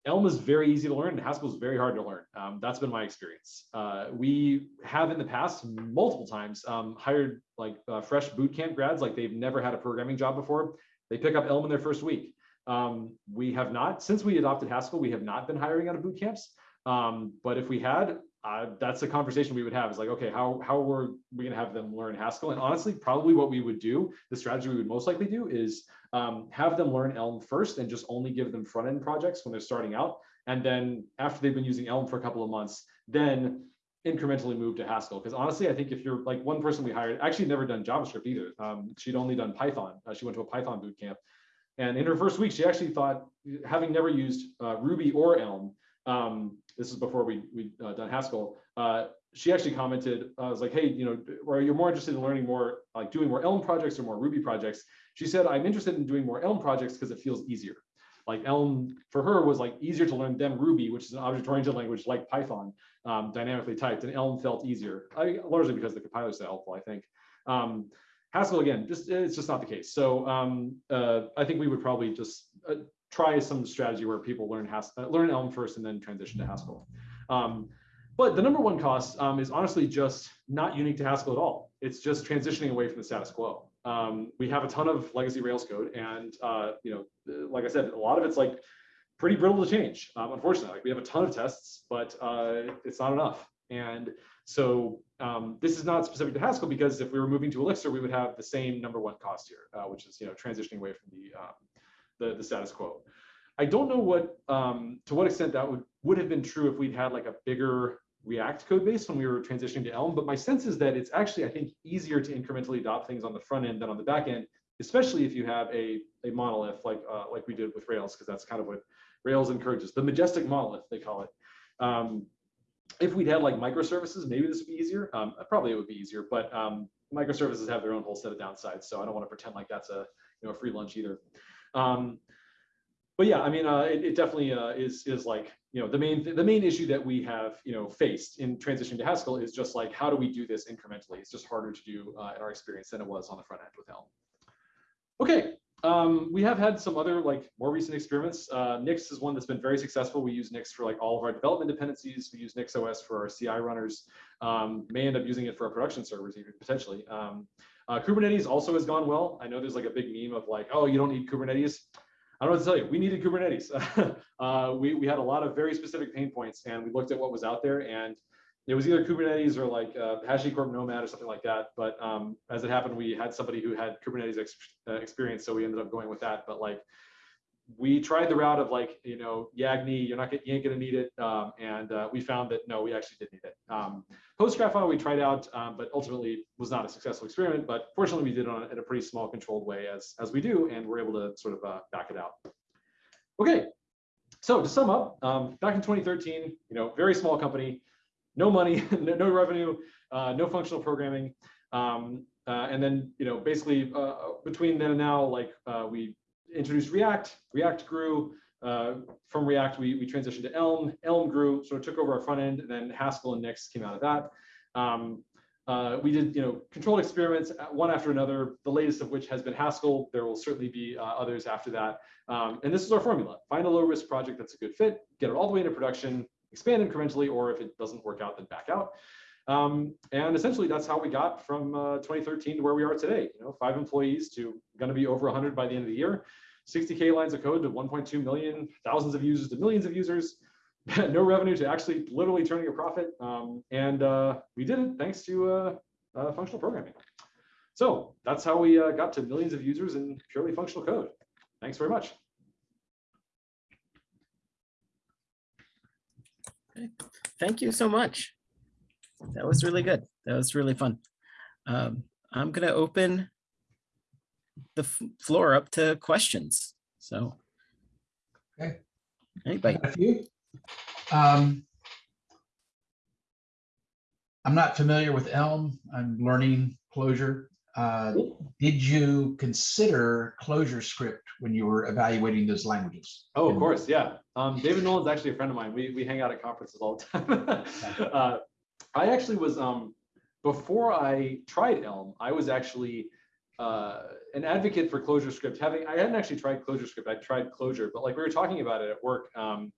Elm is very easy to learn and Haskell is very hard to learn. Um, that's been my experience. Uh, we have in the past multiple times um, hired like uh, fresh bootcamp grads, like they've never had a programming job before. They pick up Elm in their first week. Um, we have not, since we adopted Haskell, we have not been hiring out of boot camps. Um, but if we had, that's a conversation we would have is like, okay, how, how are we gonna have them learn Haskell? And honestly, probably what we would do, the strategy we would most likely do is um, have them learn Elm first and just only give them front end projects when they're starting out. And then after they've been using Elm for a couple of months, then incrementally move to Haskell. Because honestly, I think if you're like one person we hired, actually never done JavaScript either. Um, she'd only done Python. Uh, she went to a Python boot camp. And in her first week, she actually thought, having never used uh, Ruby or Elm, um, this is before we we uh, done Haskell. Uh, she actually commented, uh, I was like, hey, you know, are you more interested in learning more, like doing more Elm projects or more Ruby projects? She said, I'm interested in doing more Elm projects because it feels easier. Like Elm for her was like easier to learn than Ruby, which is an object-oriented language like Python, um, dynamically typed, and Elm felt easier, I, largely because the compiler is helpful, I think. Um, Haskell again, just it's just not the case. So um, uh, I think we would probably just uh, try some strategy where people learn Has uh, learn Elm first and then transition to Haskell. Um, but the number one cost um, is honestly just not unique to Haskell at all. It's just transitioning away from the status quo. Um, we have a ton of legacy Rails code, and uh, you know, like I said, a lot of it's like pretty brittle to change. Um, unfortunately, like we have a ton of tests, but uh, it's not enough. And so um, this is not specific to Haskell because if we were moving to Elixir, we would have the same number one cost here, uh, which is you know transitioning away from the um, the, the status quo. I don't know what um, to what extent that would would have been true if we'd had like a bigger React code base when we were transitioning to Elm, but my sense is that it's actually, I think, easier to incrementally adopt things on the front end than on the back end, especially if you have a, a monolith like, uh, like we did with Rails, because that's kind of what Rails encourages, the majestic monolith, they call it. Um, if we'd had like microservices, maybe this would be easier. Um, probably it would be easier, but um, microservices have their own whole set of downsides, so I don't want to pretend like that's a you know a free lunch either. Um, but yeah, I mean, uh, it, it, definitely uh, is is like you know the main th the main issue that we have you know faced in transitioning to Haskell is just like how do we do this incrementally? It's just harder to do uh, in our experience than it was on the front end with Elm. Okay, um, we have had some other like more recent experiments. Uh, Nix is one that's been very successful. We use Nix for like all of our development dependencies. We use Nix OS for our CI runners. Um, may end up using it for our production servers even potentially. Um, uh, Kubernetes also has gone well. I know there's like a big meme of like, oh, you don't need Kubernetes. I don't know what to tell you. We needed Kubernetes. <laughs> uh, we, we had a lot of very specific pain points and we looked at what was out there and it was either Kubernetes or like uh, HashiCorp Nomad or something like that. But um, as it happened, we had somebody who had Kubernetes ex uh, experience, so we ended up going with that. But like, we tried the route of like, you know, Yagni, you're not you ain't gonna need it, um, and uh, we found that no, we actually did need it. Um, PostGraphile we tried out, um, but ultimately was not a successful experiment. But fortunately, we did it on, in a pretty small, controlled way as as we do, and we're able to sort of uh, back it out. Okay, so to sum up, um, back in 2013, you know, very small company, no money, <laughs> no, no revenue, uh, no functional programming. Um, uh, and then, you know, basically uh, between then and now, like uh, we introduced React, React grew. Uh, from React, we, we transitioned to Elm. Elm grew, sort of took over our front end, and then Haskell and Nix came out of that. Um, uh, we did, you know, controlled experiments uh, one after another. The latest of which has been Haskell. There will certainly be uh, others after that. Um, and this is our formula: find a low risk project that's a good fit, get it all the way into production, expand incrementally, or if it doesn't work out, then back out. Um, and essentially, that's how we got from uh, 2013 to where we are today. You know, five employees to going to be over 100 by the end of the year, 60k lines of code to 1.2 million, thousands of users to millions of users, <laughs> no revenue to actually literally turning a profit. Um, and uh, we did it thanks to uh, uh, functional programming. So that's how we uh, got to millions of users in purely functional code. Thanks very much. Thank you so much. That was really good. That was really fun. Um, I'm going to open the floor up to questions. So. Okay. Anybody? A few. Um, I'm not familiar with Elm. I'm learning Clojure. Uh, did you consider ClojureScript when you were evaluating those languages? Oh, of course, yeah. Um, David Nolen's actually a friend of mine. We, we hang out at conferences all the time. <laughs> uh, I actually was, um, before I tried Elm, I was actually uh, an advocate for ClojureScript. Having I hadn't actually tried ClojureScript, I tried Clojure, but like we were talking about it at work, um,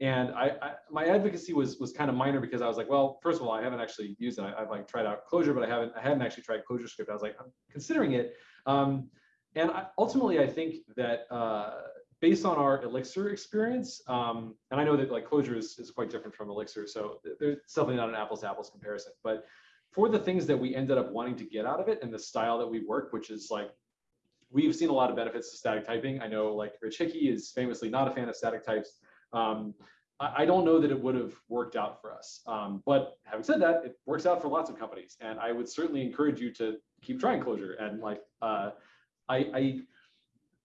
and I, I, my advocacy was was kind of minor because I was like, well, first of all, I haven't actually used it. I, have like tried out Clojure, but I haven't I hadn't actually tried ClojureScript. I was like, I'm considering it, um, and I, ultimately, I think that. Uh, based on our Elixir experience, um, and I know that like Clojure is, is quite different from Elixir, so there's definitely not an apples to apples comparison. But for the things that we ended up wanting to get out of it and the style that we work, which is like, we've seen a lot of benefits to static typing. I know like Rich Hickey is famously not a fan of static types. Um, I, I, don't know that it would have worked out for us. Um, but having said that, it works out for lots of companies. And I would certainly encourage you to keep trying Clojure And like, uh, I, I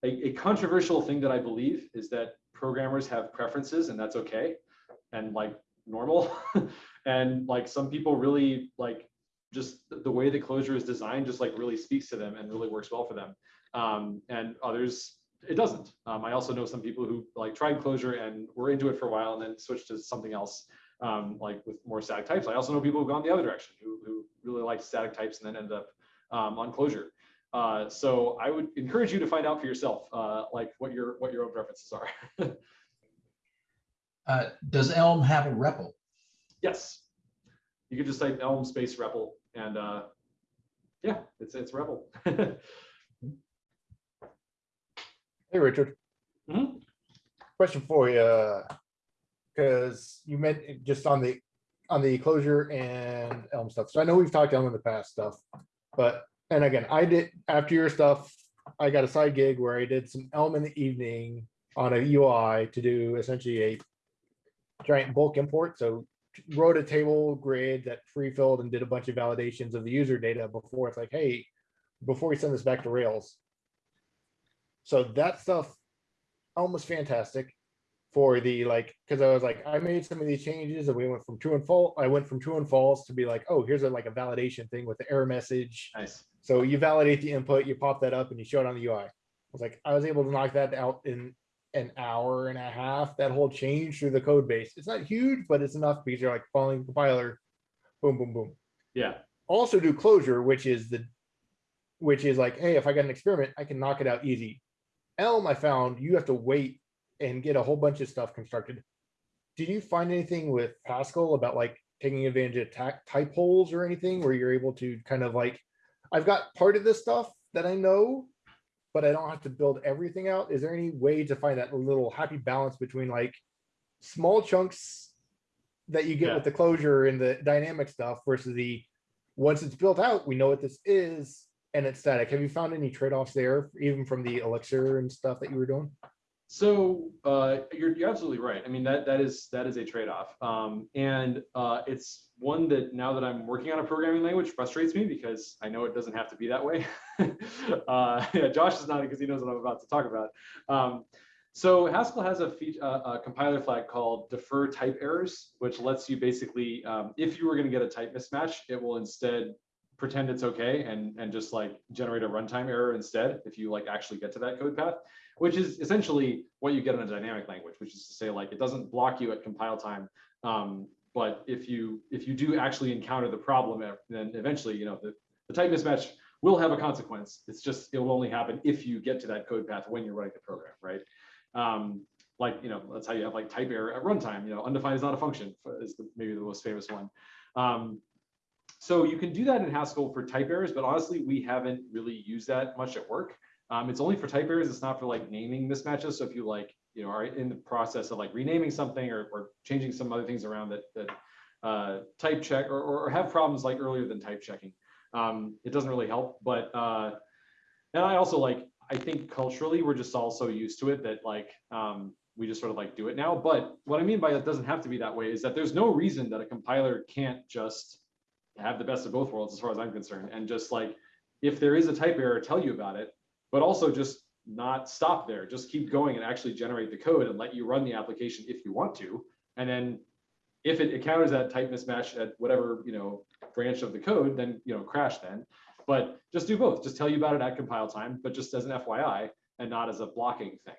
a, a, controversial thing that I believe is that programmers have preferences and that's okay and like normal. <laughs> and like some people really like just the way the Clojure is designed just like really speaks to them and really works well for them. Um, and others it doesn't. Um, I also know some people who like tried Clojure and were into it for a while and then switched to something else um, like with more static types. I also know people who've gone the other direction who, who really liked static types and then ended up um, on Clojure. Uh, so I would encourage you to find out for yourself, uh, like what your what your own preferences are. <laughs> uh, does Elm have a REPL? Yes, you could just type Elm space REPL, and uh, yeah, it's it's REPL. <laughs> hey, Richard. Mm -hmm. Question for you, because you meant just on the on the Clojure and Elm stuff. So I know we've talked Elm in the past stuff, but and again, I did after your stuff, I got a side gig where I did some Elm in the evening on a UI to do essentially a giant bulk import. So wrote a table grid that free filled and did a bunch of validations of the user data before it's like, hey, before we send this back to Rails. So that stuff almost fantastic for the like, because I was like, I made some of these changes and we went from true and false. I went from true and false to be like, oh, here's a like a validation thing with the error message. Nice. So you validate the input, you pop that up and you show it on the UI. I was like, I was able to knock that out in an hour and a half, that whole change through the code base. It's not huge, but it's enough because you're like following the compiler, boom, boom, boom. Yeah. Also do Clojure, which is the, which is like, hey, if I got an experiment, I can knock it out easy. Elm, I found you have to wait and get a whole bunch of stuff constructed. Did you find anything with Haskell about like taking advantage of type holes or anything where you're able to kind of like, I've got part of this stuff that I know, but I don't have to build everything out. Is there any way to find that little happy balance between like small chunks that you get Yeah. with the Clojure and the dynamic stuff versus the once it's built out, we know what this is and it's static. Have you found any trade-offs there, even from the Elixir and stuff that you were doing? So uh, you're, you're absolutely right. I mean that that is that is a trade-off, um, and uh, it's one that now that I'm working on a programming language frustrates me because I know it doesn't have to be that way. <laughs> uh, yeah, Josh is nodding because he knows what I'm about to talk about. Um, So Haskell has a, feat- uh, a compiler flag called defer type errors, which lets you basically, um, if you were going to get a type mismatch, it will instead pretend it's okay and and just like generate a runtime error instead if you like actually get to that code path, which is essentially what you get in a dynamic language, which is to say like it doesn't block you at compile time. Um, but if you if you do actually encounter the problem, eh, then eventually you know the, the type mismatch will have a consequence. It's just it will only happen if you get to that code path when you're writing the program, right? Um, like you know that's how you have like type error at runtime. You know undefined is not a function is the, maybe the most famous one. Um, so you can do that in Haskell for type errors, but honestly, we haven't really used that much at work. Um, it's only for type errors. It's not for like naming mismatches. So if you like, you know, are in the process of like renaming something or, or changing some other things around that, that uh, type check or, or have problems like earlier than type checking, um, it doesn't really help. But uh, and I also like, I think culturally we're just all so used to it that like um, we just sort of like do it now. But what I mean by it doesn't have to be that way is that there's no reason that a compiler can't just have the best of both worlds as far as I'm concerned. And just like, if there is a type error, tell you about it, but also just not stop there. Just keep going and actually generate the code and let you run the application if you want to. And then if it encounters that type mismatch at whatever, you know, branch of the code, then, you know, crash then. But just do both. Just tell you about it at compile time, but just as an FYI and not as a blocking thing.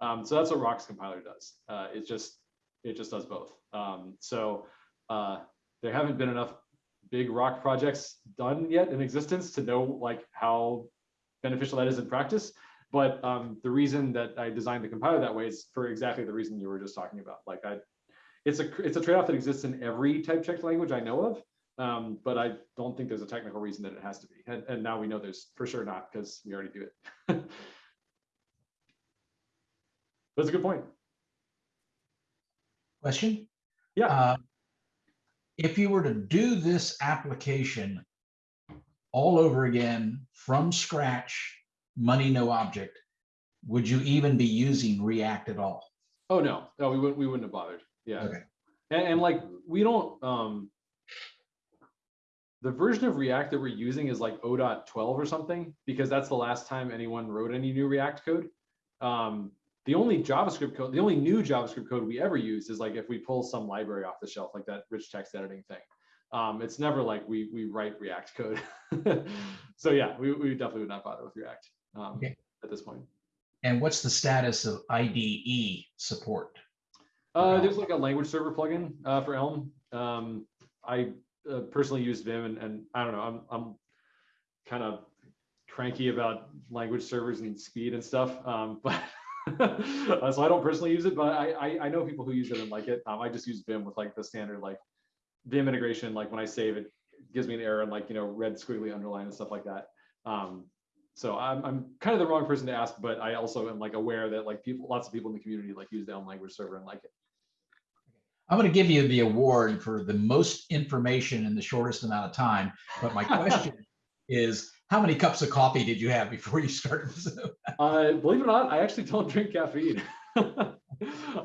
Um, so that's what Roc's compiler does. Uh, it just it just does both. Um, so uh, there haven't been enough big Roc projects done yet in existence to know like how beneficial that is in practice. But um, the reason that I designed the compiler that way is for exactly the reason you were just talking about. Like I, it's a it's a trade-off that exists in every type checked language I know of. Um, but I don't think there's a technical reason that it has to be. And, and now we know there's for sure not because we already do it. <laughs> That's a good point. Question? Yeah. Uh, If you were to do this application all over again from scratch, money, no object, would you even be using React at all? Oh no, no, we wouldn't. We wouldn't have bothered. Yeah, Okay. and, and like we don't. um The version of React that we're using is like 0.12 or something because that's the last time anyone wrote any new React code. Um, the only JavaScript code, the only new JavaScript code we ever use is like if we pull some library off the shelf, like that rich text editing thing. Um, it's never like we we write React code. <laughs> so yeah, we, we definitely would not bother with React um, Okay. at this point. And what's the status of IDE support? Uh, there's like a language server plugin uh, for Elm. Um, I uh, personally use Vim, and, and I don't know, I'm I'm kind of cranky about language servers and speed and stuff. Um, <laughs> but uh, so I don't personally use it, but I, I I know people who use it and like it. Um, I just use Vim with like the standard like Vim integration. Like when I save it, gives me an error and like you know red squiggly underline and stuff like that. Um, so I'm, I'm kind of the wrong person to ask, but I also am like aware that like people, lots of people in the community like use the Elm language server and like it. I'm going to give you the award for the most information in the shortest amount of time. But my question <laughs> is, how many cups of coffee did you have before you started? Zoom? Uh, believe it or not, I actually don't drink caffeine. <laughs>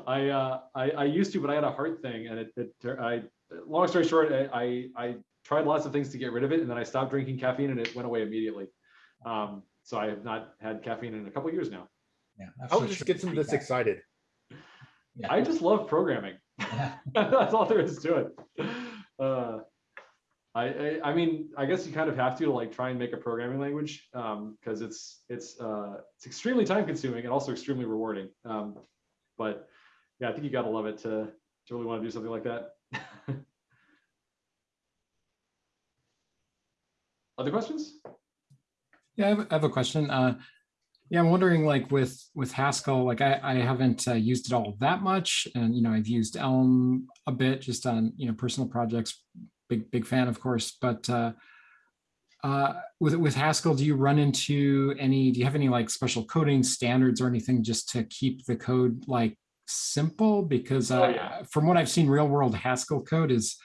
I, uh, I I used to, but I had a heart thing, and it, it I long story short, I, I I tried lots of things to get rid of it, and then I stopped drinking caffeine, and it went away immediately. Um, so I have not had caffeine in a couple years now. Yeah, I would just get them this excited. Yeah. I just love programming. Yeah. <laughs> <laughs> That's all there is to it. Uh, I, I I mean I guess you kind of have to, to like try and make a programming language because it's it's uh, it's extremely time consuming and also extremely rewarding. Um, but yeah, I think you got to love it to to really want to do something like that. Other questions? Yeah, I have, I have a question. Uh, yeah, I'm wondering like with with Haskell, like I, I haven't uh, used it all that much, and you know I've used Elm a bit just on you know personal projects. Big big fan, of course. But uh, uh, with with Haskell, do you run into any? Do you have any like special coding standards or anything just to keep the code like simple? Because Oh, uh, yeah. from what I've seen, real world Haskell code is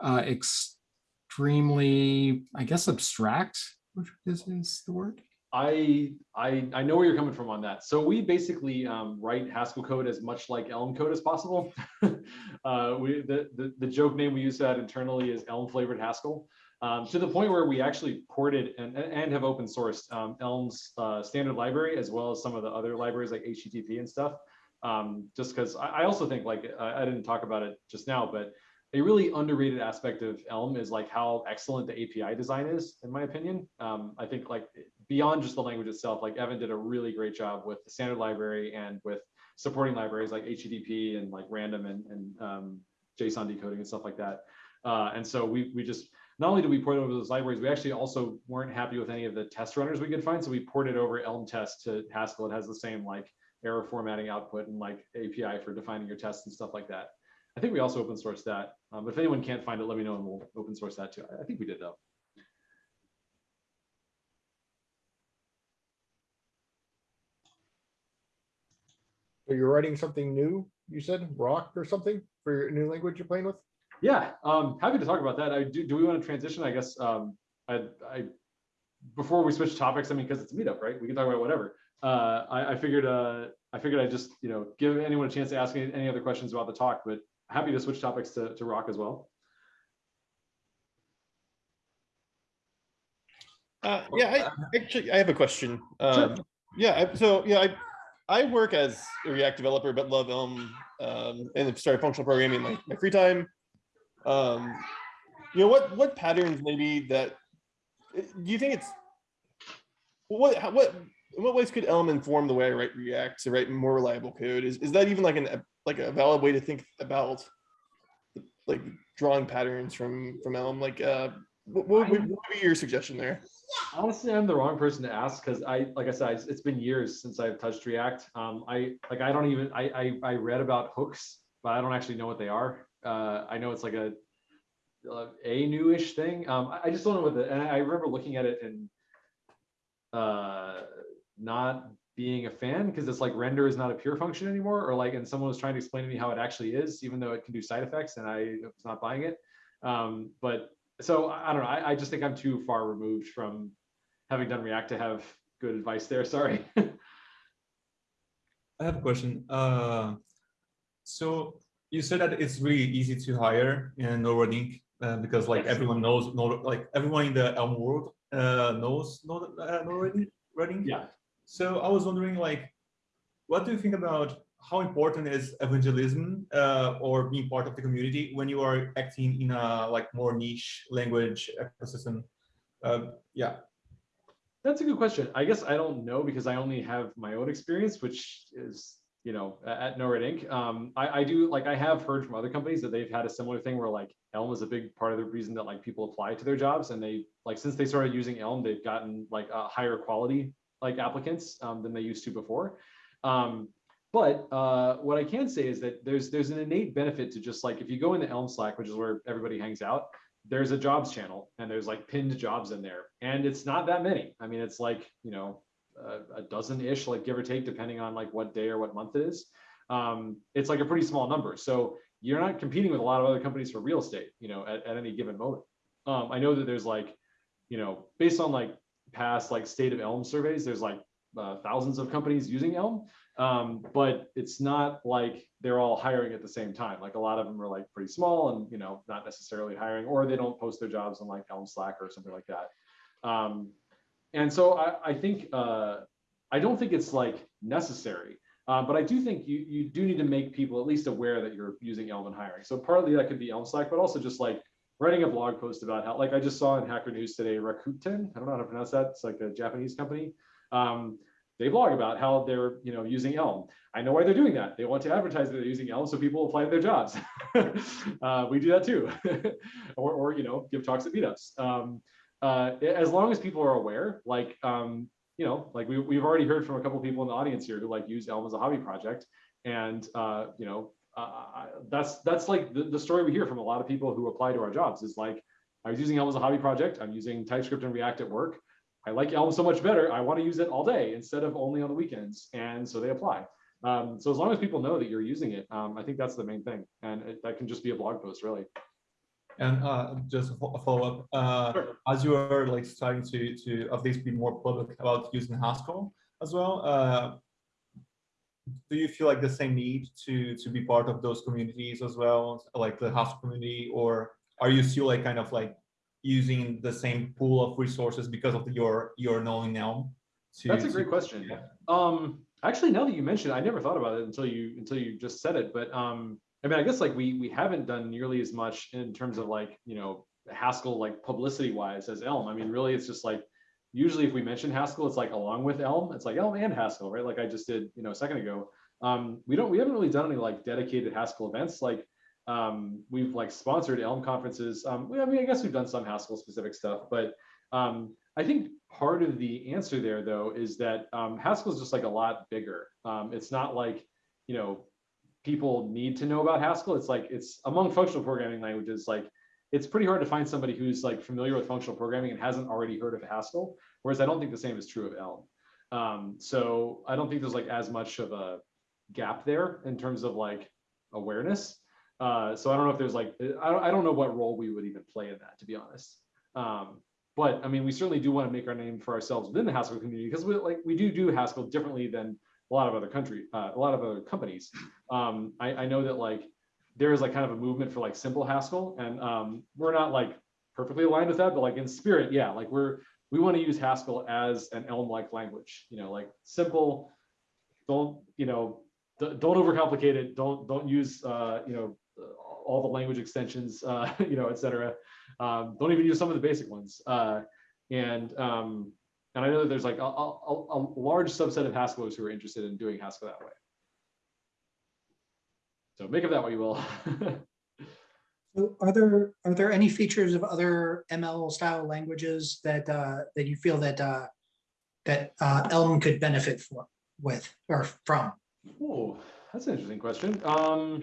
uh, extremely, I guess, abstract. Which is, is the word? I I I know where you're coming from on that. So we basically um, write Haskell code as much like Elm code as possible. <laughs> uh, we the, the the joke name we use that internally is Elm flavored Haskell. Um, to the point where we actually ported and, and have open sourced um, Elm's uh, standard library as well as some of the other libraries like HTTP and stuff Um, just because I, I also think like I, I didn't talk about it just now, but a really underrated aspect of Elm is like how excellent the API design is, in my opinion. Um, I think like beyond just the language itself, like Evan did a really great job with the standard library and with supporting libraries like HTTP and like random and, and um, JSON decoding and stuff like that. Uh, and so we we just not only did we port over those libraries, we actually also weren't happy with any of the test runners we could find. So we ported over Elm test to Haskell. It has the same like error formatting output and like API for defining your tests and stuff like that. I think we also open source that. Um, if anyone can't find it, let me know and we'll open source that too. I, I think we did though. So you're writing something new, you said, Roc or something for your new language you're playing with? Yeah, um, happy to talk about that. I do. Do we want to transition? I guess um, I, I before we switch topics. I mean, because it's a meetup, right? We can talk about whatever. Uh, I, I figured. Uh, I figured I just you know give anyone a chance to ask any, any other questions about the talk. But happy to switch topics to to Roc as well. Uh, yeah, I actually I have a question. Sure. Um, yeah, so yeah, I I work as a React developer, but love Elm um, and started functional programming in my, my free time. Um, you know what what patterns maybe that do you think it's what how, what in what ways could Elm inform the way I write React to write more reliable code? Is is that even like an like a valid way to think about like drawing patterns from from Elm? Like uh, what, what, would- what would be your suggestion there? Honestly, I'm the wrong person to ask because I, like I said, it's been years since I've touched React. Um, I like I don't even I, I I read about hooks, but I don't actually know what they are. Uh, I know it's like a a newish thing. Um, I- I just don't know what the. And I remember looking at it and uh, not being a fan because it's like render is not a pure function anymore, or like, and someone was trying to explain to me how it actually is, even though it can do side effects, and I was not buying it. Um, but so I don't know. I, I just think I'm too far removed from having done React to have good advice there. <laughs> Sorry. I have a question. Uh, so you said that it's really easy to hire in NoRedInk uh, because like Yes. everyone knows, like everyone in the Elm world uh, knows Nor- uh. NoRedInk. yeah. So I was wondering, like, what do you think about how important is evangelism uh, or being part of the community when you are acting in a like more niche language ecosystem? Uh, yeah. That's a good question. I guess I don't know because I only have my own experience, which is, you know, at NoRedInk Um, I, I do like I have heard from other companies that they've had a similar thing where like Elm is a big part of the reason that like people apply to their jobs and they like since they started using Elm, they've gotten like a higher quality like applicants um, than they used to before. Um, but uh, what I can say is that there's there's an innate benefit to just like if you go into Elm Slack, which is where everybody hangs out, there's a jobs channel and there's like pinned jobs in there. And it's not that many. I mean it's like you know a, a dozen ish like give or take depending on like what day or what month it is. Um, it's like a pretty small number. So you're not competing with a lot of other companies for real estate you know at, at any given moment. Um, i know that there's like you know based on like past like state of elm surveys there's like uh, thousands of companies using elm um, but it's not like they're all hiring at the same time. Like a lot of them are like pretty small and you know not necessarily hiring, or they don't post their jobs on like Elm Slack or something like that. Um, and so I, I think uh, I don't think it's like necessary, uh, but I do think you you do need to make people at least aware that you're using Elm and hiring. So partly that could be Elm Slack, but also just like writing a blog post about how like I just saw in Hacker News today, Rakuten, I don't know how to pronounce that. It's like a Japanese company. Um, they blog about how they're you know using Elm. I know why they're doing that. They want to advertise that they're using Elm so people apply to their jobs. <laughs> uh, we do that too, <laughs> or or you know give talks at meetups. Um, uh, as long as people are aware, like um, you know, like we we've already heard from a couple people in the audience here who like use Elm as a hobby project, and uh, you know uh, that's that's like the, the story we hear from a lot of people who apply to our jobs is like I was using Elm as a hobby project. I'm using TypeScript and React at work. I like Elm so much better. I want to use it all day instead of only on the weekends. And so they apply. Um, so as long as people know that you're using it, um, I think that's the main thing. And it, that can just be a blog post, really. And uh, just a a follow-up, uh, Sure. as you are like starting to to at least be more public about using Haskell as well, uh, do you feel like the same need to to be part of those communities as well, like the Haskell community, or are you still like kind of like using the same pool of resources because of your your knowing now? to- That's a to- great question. Yeah. Um, actually, now that you mentioned, it, I never thought about it until you until you just said it. But um, I mean, I guess like we we haven't done nearly as much in terms of like you know Haskell like publicity wise as Elm. I mean, really, it's just like usually if we mention Haskell, it's like along with Elm. It's like Elm and Haskell, right? Like I just did you know a second ago. Um, we don't we haven't really done any like dedicated Haskell events. Like um, we've like sponsored Elm conferences. Um, we, I mean, I guess we've done some Haskell specific stuff, but um, I think part of the answer there though is that um, Haskell is just like a lot bigger. Um, it's not like you know people need to know about Haskell. It's like it's among functional programming languages. Like it's pretty hard to find somebody who's like familiar with functional programming and hasn't already heard of Haskell. Whereas I don't think the same is true of Elm. Um, so I don't think there's like as much of a gap there in terms of like awareness. Uh, so I don't know if there's like I don't, know what role we would even play in that to be honest. Um, but I mean, we certainly do want to make our name for ourselves within the Haskell community because we like we do do Haskell differently than a lot of other country, uh, a lot of other companies. Um, I, I know that like there is like kind of a movement for like simple Haskell, and um, we're not like perfectly aligned with that, but like in spirit, yeah, like we're we want to use Haskell as an Elm-like language, you know, like simple. Don't you know? Don't overcomplicate it. Don't don't use uh, you know all the language extensions, uh, <laughs> you know, et cetera. Um, don't even use some of the basic ones. Uh, and um, and I know that there's like a, a, a large subset of Haskellers who are interested in doing Haskell that way. So make of that what you will. <laughs> So are there, are there any features of other ML style languages that, uh, that you feel that, uh, that, uh, Elm could benefit for, with, or from? oh, that's an interesting question. Um,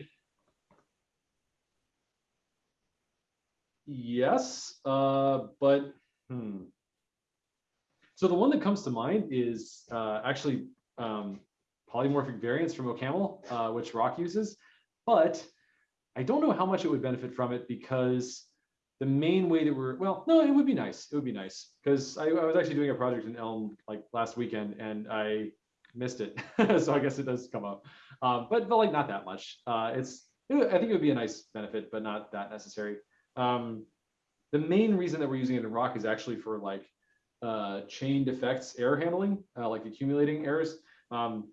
yes, uh, but hmm. So the one that comes to mind is uh, actually um, polymorphic variants from OCaml, uh, which Roc uses, but I don't know how much it would benefit from it because the main way that we're, well, no, it would be nice. It would be nice because I, I was actually doing a project in Elm like last weekend and I missed it. <laughs> so I guess it does come up, um, but, but like not that much. Uh, it's, I think it would be a nice benefit, but not that necessary. Um, the main reason that we're using it in Roc is actually for like uh, chained effects error handling, uh, like accumulating errors. Um,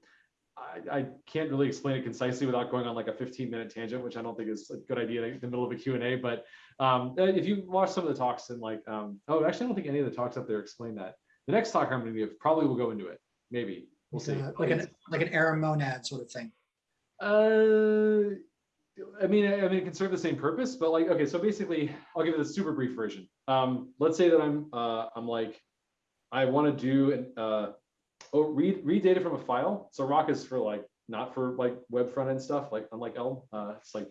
I, I, can't really explain it concisely without going on like a 15 minute tangent, which I don't think is a good idea in the middle of a Q&A. But um, uh, if you watch some of the talks and like, um, oh, actually, I don't think any of the talks up there explain that. The next talk I'm going to give probably will go into it. Maybe we'll see. Uh, Like an, like an error monad sort of thing. Uh, I mean, I, I mean, it can serve the same purpose, but like, okay, so basically, I'll give it a super brief version. Um, let's say that I'm, uh, I'm like, I want to do an, uh, oh, read read data from a file. So Roc is for like not for like web front end stuff, like unlike Elm. Uh, it's like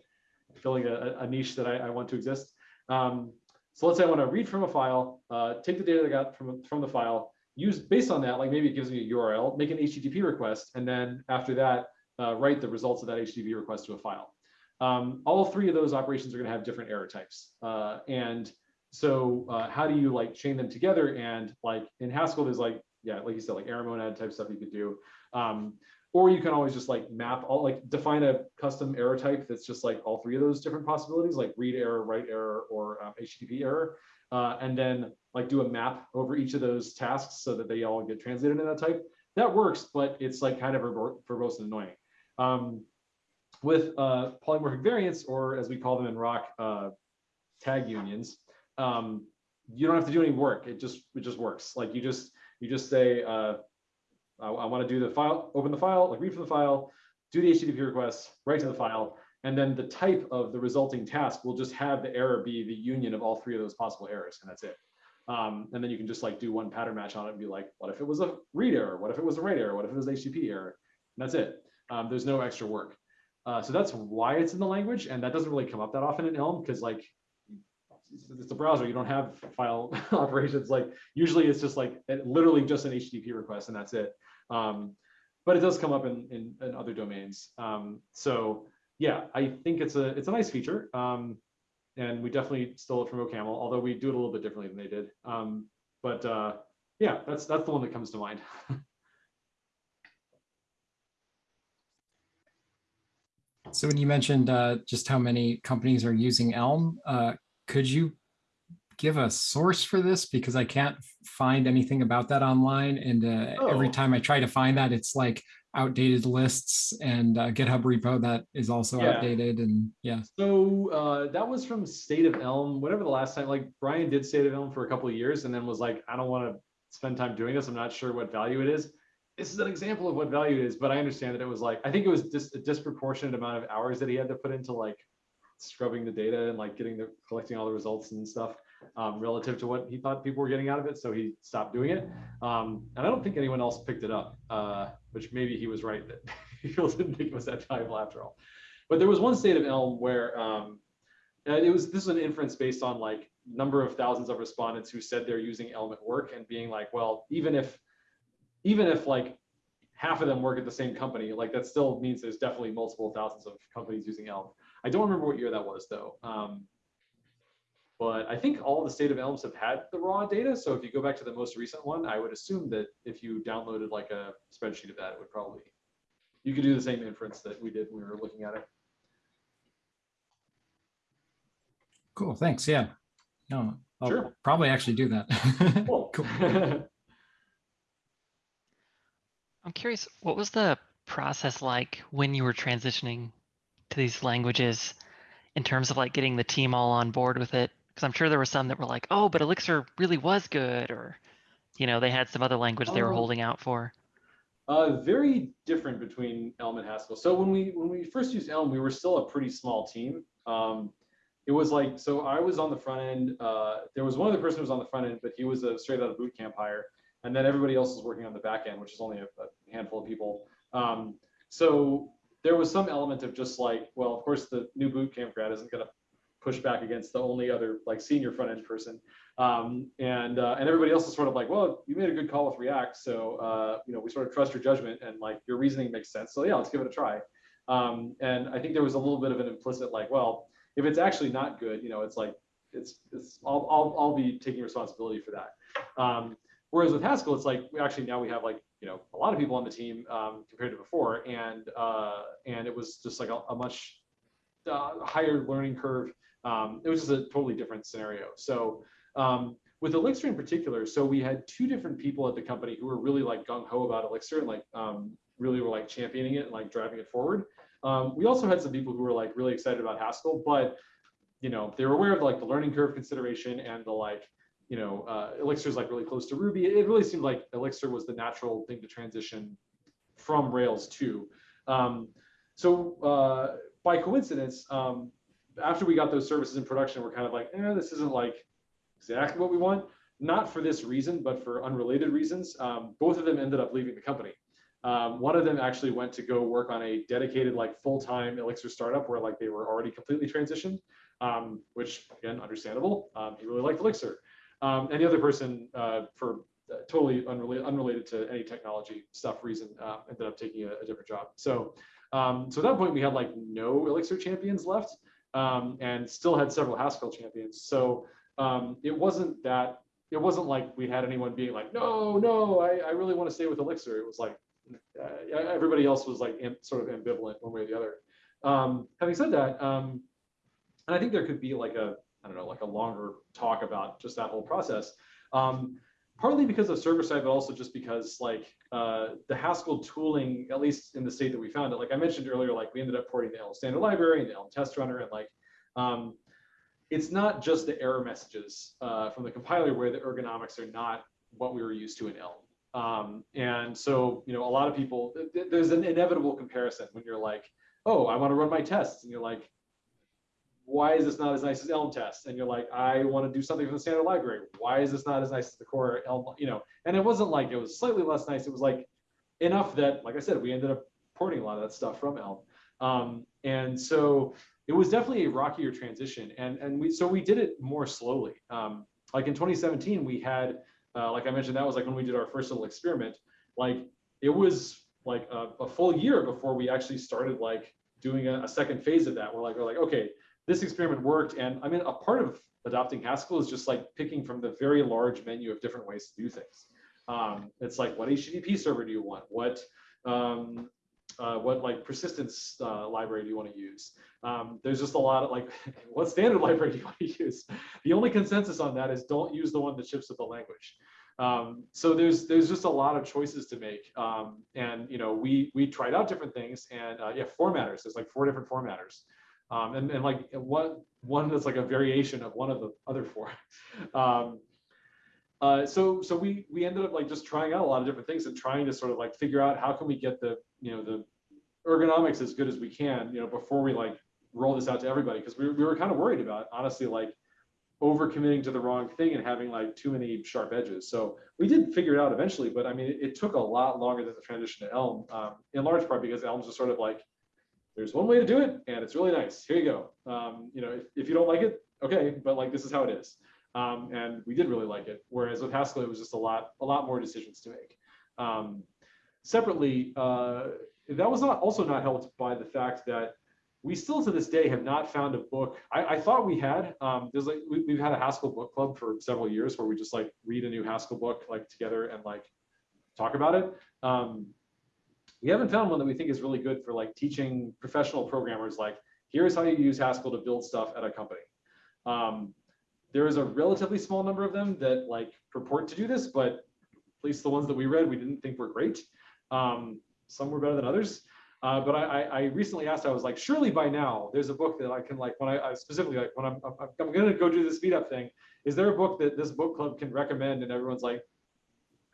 filling a, a niche that I, I, want to exist. Um, so let's say I want to read from a file, uh, take the data that I got from from the file, use based on that, like maybe it gives me a URL, make an HTTP request, and then after that, uh, write the results of that HTTP request to a file. Um, all three of those operations are going to have different error types, uh, and so uh, how do you like chain them together? And like in Haskell, there's like yeah, like you said, like error monad type stuff you could do. Um, or you can always just like map all like define a custom error type that's just like all three of those different possibilities, like read error, write error, or um, HTTP error. Uh, and then like do a map over each of those tasks so that they all get translated in that type. That works, but it's like kind of verbose and annoying. Um, with uh, polymorphic variants, or as we call them in Roc, uh, tag unions, um, you don't have to do any work. It just it just works. Like you just you just say, uh, I, I want to do the file, open the file, like read from the file, do the HTTP request, write to the file, and then the type of the resulting task will just have the error be the union of all three of those possible errors, and that's it. Um, and then you can just like do one pattern match on it and be like, what if it was a read error? What if it was a write error? What if it was an HTTP error? And that's it. Um, there's no extra work. Uh, so that's why it's in the language, and that doesn't really come up that often in Elm because like it's a browser. You don't have file <laughs> operations. Like usually it's just like literally just an HTTP request and that's it. Um, but it does come up in, in, in other domains. Um, so yeah, I think it's a it's a nice feature. Um, and we definitely stole it from OCaml, although we do it a little bit differently than they did. Um, but uh, yeah, that's that's the one that comes to mind. <laughs> so when you mentioned uh, just how many companies are using Elm, uh, could you give a source for this? Because I can't find anything about that online. And uh, every Oh. time I try to find that, it's like outdated lists and uh, GitHub repo that is also Yeah. outdated and yeah. So uh, that was from State of Elm, whatever the last time, like Brian did State of Elm for a couple of years and then was like, I don't want to spend time doing this. I'm not sure what value it is. This is an example of what value it is, but I understand that it was like, I think it was just a disproportionate amount of hours that he had to put into like scrubbing the data and like getting the, collecting all the results and stuff um, relative to what he thought people were getting out of it. So he stopped doing it. Um, and I don't think anyone else picked it up, uh, which maybe he was right that people didn't think it was that valuable after all. But there was one state of Elm where um, and it was this is an inference based on like number of thousands of respondents who said they're using Elm at work and being like, well, even if even if like half of them work at the same company, like that still means there's definitely multiple thousands of companies using Elm. I don't remember what year that was though. Um, but I think all the state of Elms have had the raw data. So if you go back to the most recent one, I would assume that if you downloaded like a spreadsheet of that, it would probably, you could do the same inference that we did when we were looking at it. Cool. Thanks. Yeah. No, I'll Sure. probably actually do that. <laughs> Cool. I'm curious, what was the process like when you were transitioning to these languages in terms of like getting the team all on board with it? Because I'm sure there were some that were like, oh, but Elixir really was good, or you know, they had some other language they were Oh. holding out for. Uh, very different between Elm and Haskell. So when we when we first used Elm, we were still a pretty small team. Um, it was like so I was on the front end. Uh, there was one other person who was on the front end, but he was a straight out of boot camp hire, and then everybody else was working on the back end, which is only a, a handful of people. Um, so there was some element of just like, well, of course, the new boot camp grad isn't going to push back against the only other like senior front end person. Um, and uh, and everybody else is sort of like, well, you made a good call with React, so uh, you know we sort of trust your judgment and like your reasoning makes sense. So yeah, let's give it a try. Um, and I think there was a little bit of an implicit like, well, if it's actually not good, you know, it's like it's it's I'll I'll, I'll be taking responsibility for that. Um, whereas with Haskell, it's like we actually now we have like you know a lot of people on the team um, compared to before, and uh, and it was just like a, a much uh, higher learning curve. Um, it was just a totally different scenario. So um, with Elixir in particular, so we had two different people at the company who were really like gung ho about Elixir and like um, really were like championing it and like driving it forward. Um, we also had some people who were like really excited about Haskell, but you know they were aware of like the learning curve consideration and the like you know uh, Elixir is like really close to Ruby. It really seemed like Elixir was the natural thing to transition from Rails to. Um, so uh, by coincidence, um, after we got those services in production, we're kind of like, eh, this isn't like exactly what we want. Not for this reason, but for unrelated reasons. Um, both of them ended up leaving the company. Um, one of them actually went to go work on a dedicated, like full-time Elixir startup where like they were already completely transitioned, um, which again, understandable. Um, he really liked Elixir. Um, and the other person, uh, for uh, totally unrelated, unrelated to any technology stuff reason, uh, ended up taking a, a different job. So, um, so at that point we had like no Elixir champions left um, and still had several Haskell champions. So um, it wasn't that, it wasn't like we had anyone being like, no, no, I, I really want to stay with Elixir. It was like, uh, everybody else was like sort of ambivalent one way or the other. Um, having said that, um, and I think there could be like a, I don't know, like a longer talk about just that whole process. Um, partly because of server side, but also just because like uh, the Haskell tooling, at least in the state that we found it, like I mentioned earlier, like we ended up porting the Elm standard library and the Elm test runner, and like um, it's not just the error messages uh, from the compiler where the ergonomics are not what we were used to in Elm. Um, and so, you know, a lot of people, th there's an inevitable comparison when you're like, oh, I want to run my tests. And you're like, why is this not as nice as Elm test? And you're like, I want to do something from the standard library. Why is this not as nice as the core Elm, you know? And it wasn't like it was slightly less nice. It was like enough that, like I said, we ended up porting a lot of that stuff from Elm. Um, and so it was definitely a rockier transition. And, and we, so we did it more slowly. Um, like in 2017, we had, uh, like I mentioned, that was like when we did our first little experiment. Like it was like a, a full year before we actually started like doing a, a second phase of that. We're like, we're like, okay, this experiment worked. And I mean, a part of adopting Haskell is just like picking from the very large menu of different ways to do things. Um, it's like, what HTTP server do you want? What, um, uh, what like persistence uh, library do you want to use? Um, there's just a lot of like, <laughs> what standard <laughs> library do you want to use? The only consensus on that is don't use the one that ships with the language. Um, so there's there's just a lot of choices to make, um, and you know we we tried out different things, and uh, yeah, formatters. There's like four different formatters, um, and and like one one that's like a variation of one of the other four. <laughs> Um, uh, so so we we ended up like just trying out a lot of different things and trying to sort of like figure out how can we get the you know the ergonomics as good as we can you know before we like roll this out to everybody because we, we were kind of worried about honestly like over committing to the wrong thing and having like too many sharp edges so we did figure it out eventually but i mean it, it took a lot longer than the transition to elm um, in large part because elm's just sort of like there's one way to do it and it's really nice here you go um, you know if, if you don't like it okay but like this is how it is um, and we did really like it. Whereas with Haskell, it was just a lot, a lot more decisions to make. Um, separately, uh, that was not also not helped by the fact that we still to this day have not found a book. I, I thought we had. Um, there's like we, have had a Haskell book club for several years where we just like read a new Haskell book like together and like talk about it. Um, we haven't found one that we think is really good for like teaching professional programmers like here's how you use Haskell to build stuff at a company. Um, there is a relatively small number of them that like purport to do this, but at least the ones that we read, we didn't think were great. Um, some were better than others. Uh, but I, I, recently asked, I was like, surely by now there's a book that I can like, when I, I specifically like, when I'm, I'm, I'm going to go do this meetup thing, is there a book that this book club can recommend? And everyone's like,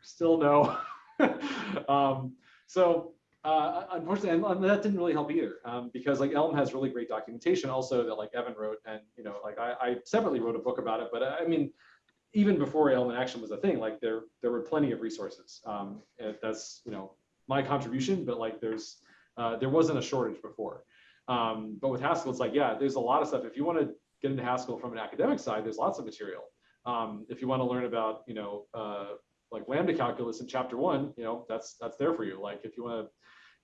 still no. <laughs> um, so uh, unfortunately, and, that didn't really help either, um, because like Elm has really great documentation also that like Evan wrote, and you know, like I, I separately wrote a book about it, but I mean, even before Elm in Action was a thing, like there there were plenty of resources. Um, that's you know my contribution, but like there's uh, there wasn't a shortage before. Um, but with Haskell, it's like yeah, there's a lot of stuff. If you want to get into Haskell from an academic side, there's lots of material. Um, if you want to learn about you know uh, like lambda calculus in chapter one, you know, that's that's there for you. Like if you want to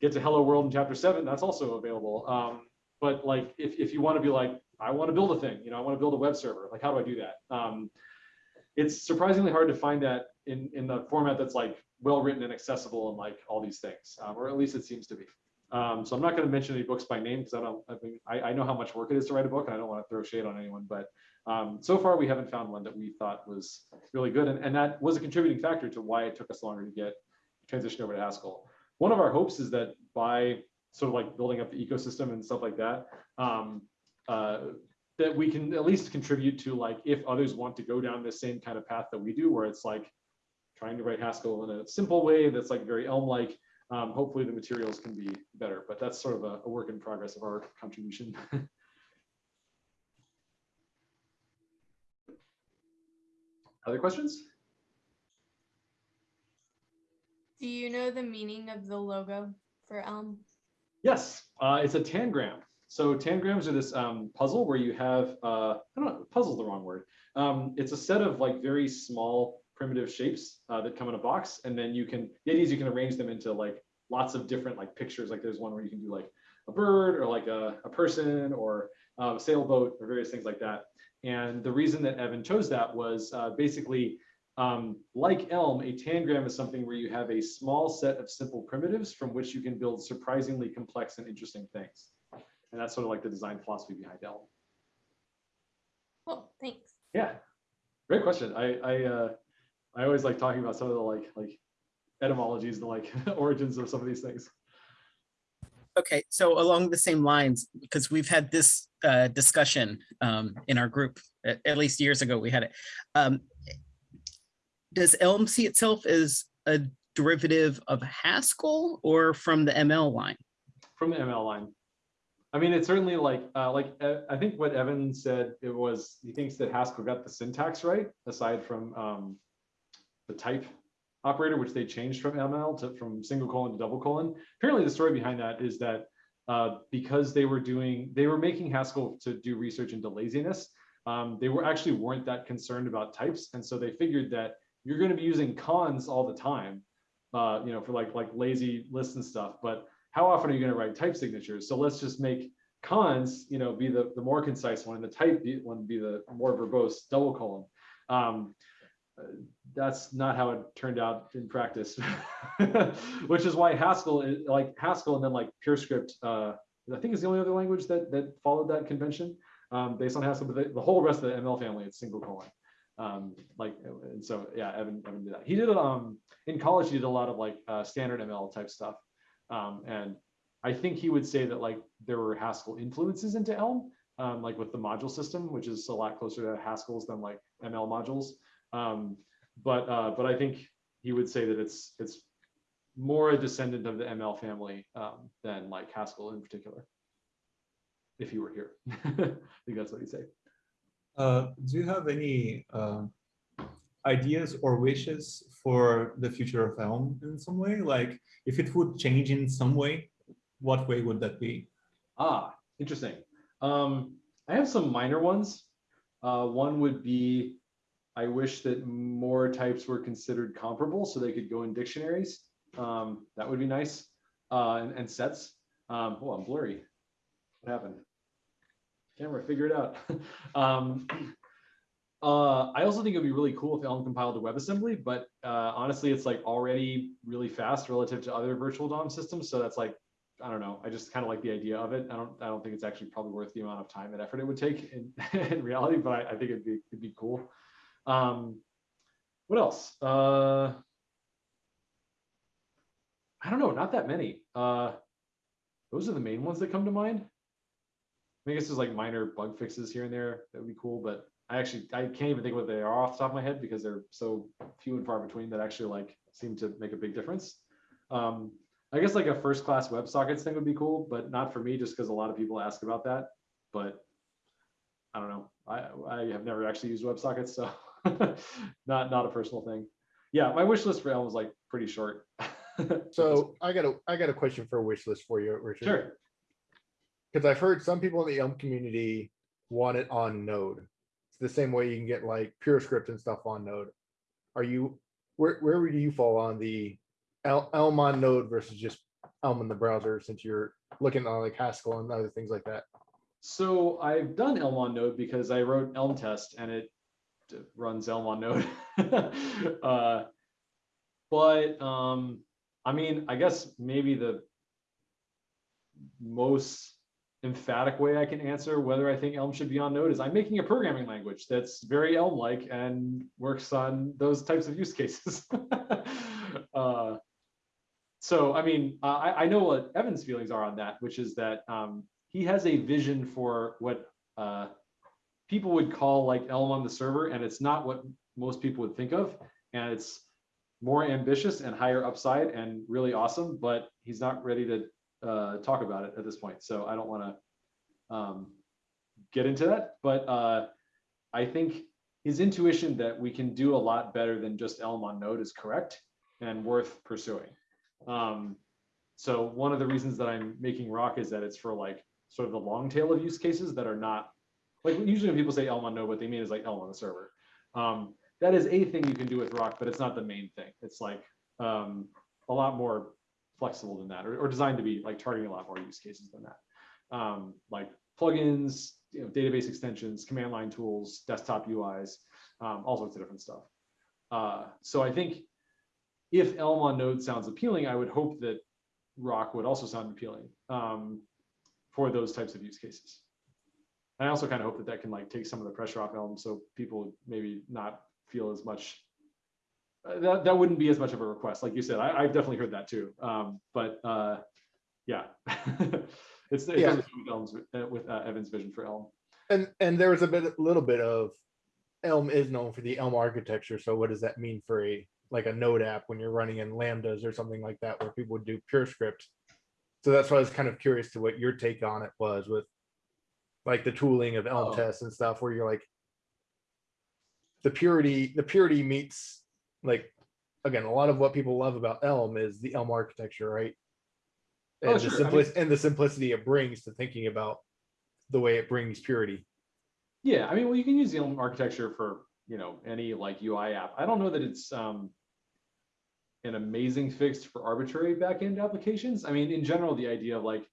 get to hello world in chapter seven, that's also available. Um, but like if, if you want to be like, I want to build a thing, you know, I want to build a web server, like how do I do that? Um, it's surprisingly hard to find that in, in the format that's like well written and accessible and like all these things, um, or at least it seems to be. Um, so I'm not going to mention any books by name because I don't. I mean, I, I, know how much work it is to write a book, and I don't want to throw shade on anyone. But um, so far, we haven't found one that we thought was really good, and, and that was a contributing factor to why it took us longer to get transition over to Haskell. One of our hopes is that by sort of like building up the ecosystem and stuff like that, um, uh, that we can at least contribute to like if others want to go down the same kind of path that we do, where it's like trying to write Haskell in a simple way that's like very Elm-like um, hopefully the materials can be better, but that's sort of a, a work in progress of our contribution. <laughs> Other questions? Do you know the meaning of the logo for Elm? Yes, uh, it's a tangram. So tangrams are this um, puzzle where you have, uh, I don't know, puzzle's the wrong word. Um, it's a set of like very small primitive shapes uh, that come in a box. And then you can, the idea is you can arrange them into like lots of different like pictures. Like there's one where you can do like a bird or like a, a person or uh, a sailboat or various things like that. And the reason that Evan chose that was uh, basically um, like Elm, a tangram is something where you have a small set of simple primitives from which you can build surprisingly complex and interesting things. And that's sort of like the design philosophy behind Elm. Cool, thanks. Yeah, great question. I, I uh, I always like talking about some of the like like etymologies and like <laughs> origins of some of these things. Okay, so along the same lines, because we've had this uh, discussion um, in our group, at, least years ago, we had it. Um, does Elm see itself as a derivative of Haskell or from the ML line? From the ML line. I mean, it's certainly like, uh, like uh, I think what Evan said, it was, he thinks that Haskell got the syntax right, aside from um, the type operator, which they changed from ML to from single colon to double colon. Apparently the story behind that is that uh, because they were doing, they were making Haskell to do research into laziness. Um, they were actually weren't that concerned about types. And so they figured that you're going to be using cons all the time, uh, you know, for like, like lazy lists and stuff. But how often are you going to write type signatures? So let's just make cons, you know, be the, the more concise one and the type one be the more verbose double colon. Um, that's not how it turned out in practice, <laughs> which is why Haskell, like Haskell, and then like PureScript, uh, I think is the only other language that that followed that convention um, based on Haskell. But the, the, whole rest of the ML family, it's single colon. Um, like, and so, yeah, Evan, Evan did that. He did it, um, in college, he did a lot of like, uh, standard ML type stuff. Um, and I think he would say that like there were Haskell influences into Elm, um, like with the module system, which is a lot closer to Haskell's than like ML modules. Um, but, uh, but I think he would say that it's, it's more a descendant of the ML family, um, than like Haskell in particular. If he were here, <laughs> I think that's what he'd say. Uh, do you have any uh, ideas or wishes for the future of Elm in some way? Like, if it would change in some way, what way would that be? Ah, interesting. Um, I have some minor ones. Uh, one would be, I wish that more types were considered comparable so they could go in dictionaries. Um, that would be nice. Uh, and, and sets. Um, oh, I'm blurry. What happened? Camera, figure it out. <laughs> um, uh, I also think it'd be really cool if Elm compiled to WebAssembly, but uh, honestly, it's like already really fast relative to other virtual DOM systems. So that's like, I don't know. I just kind of like the idea of it. I don't. I don't think it's actually probably worth the amount of time and effort it would take in, <laughs> in reality, but I, I think it'd be it'd be cool. Um, what else? Uh, I don't know. Not that many. Uh, those are the main ones that come to mind. I guess there's like minor bug fixes here and there that would be cool, but I actually I can't even think what they are off the top of my head because they're so few and far between that actually like seem to make a big difference. Um, I guess like a first class WebSockets thing would be cool, but not for me just because a lot of people ask about that. But I don't know. I I have never actually used WebSockets, so <laughs> <laughs> not not a personal thing. Yeah, my wish list for Elm was like pretty short. <laughs> So I got a, I got a question for a wish list for you, Richard. sure. Because I've heard some people in the Elm community want it on Node. It's the same way you can get like PureScript and stuff on Node. Are you, where, where would you fall on the Elm on Node versus just Elm in the browser since you're looking on like Haskell and other things like that? So I've done Elm on Node because I wrote Elm test and it runs Elm on Node. <laughs> uh, but um, I mean, I guess maybe the most emphatic way I can answer whether I think Elm should be on Node is I'm making a programming language that's very Elm-like and works on those types of use cases. <laughs> uh, so, I mean, I, I know what Evan's feelings are on that, which is that um, he has a vision for what uh, people would call like Elm on the server, and it's not what most people would think of. And it's more ambitious and higher upside and really awesome, but he's not ready to uh, talk about it at this point. So I don't want to um, get into that, but uh, I think his intuition that we can do a lot better than just Elm on Node is correct and worth pursuing. Um, so one of the reasons that I'm making Roc is that it's for like sort of the long tail of use cases that are not like usually when people say Elm on Node, what they mean is like Elm on the server. Um, that is a thing you can do with Roc, but it's not the main thing. It's like um, a lot more flexible than that, or, or designed to be like targeting a lot more use cases than that. Um, like plugins, you know, database extensions, command line tools, desktop UIs, um, all sorts of different stuff. Uh, so I think if Elm on Node sounds appealing, I would hope that Roc would also sound appealing um, for those types of use cases. I also kind of hope that that can like take some of the pressure off Elm, so people maybe not feel as much. Uh, that that wouldn't be as much of a request, like you said. I, I've definitely heard that too. Um, but uh, yeah, <laughs> it's it Yeah. with Elm's uh, with uh, Evan's vision for Elm. And, and there was a bit, little bit of Elm is known for the Elm architecture. So what does that mean for a, like a node app when you're running in lambdas or something like that, where people would do PureScript? So that's why I was kind of curious to what your take on it was with like the tooling of Elm Oh. tests and stuff, where you're like the purity, the purity meets like, again, a lot of what people love about Elm is the Elm architecture, right? Oh, And the sure. I mean- simplicity and the simplicity it brings to thinking about the way it brings purity. Yeah, I mean, well, you can use the Elm architecture for you know any like UI app. I don't know that it's um, an amazing fix for arbitrary backend applications. I mean, in general, the idea of like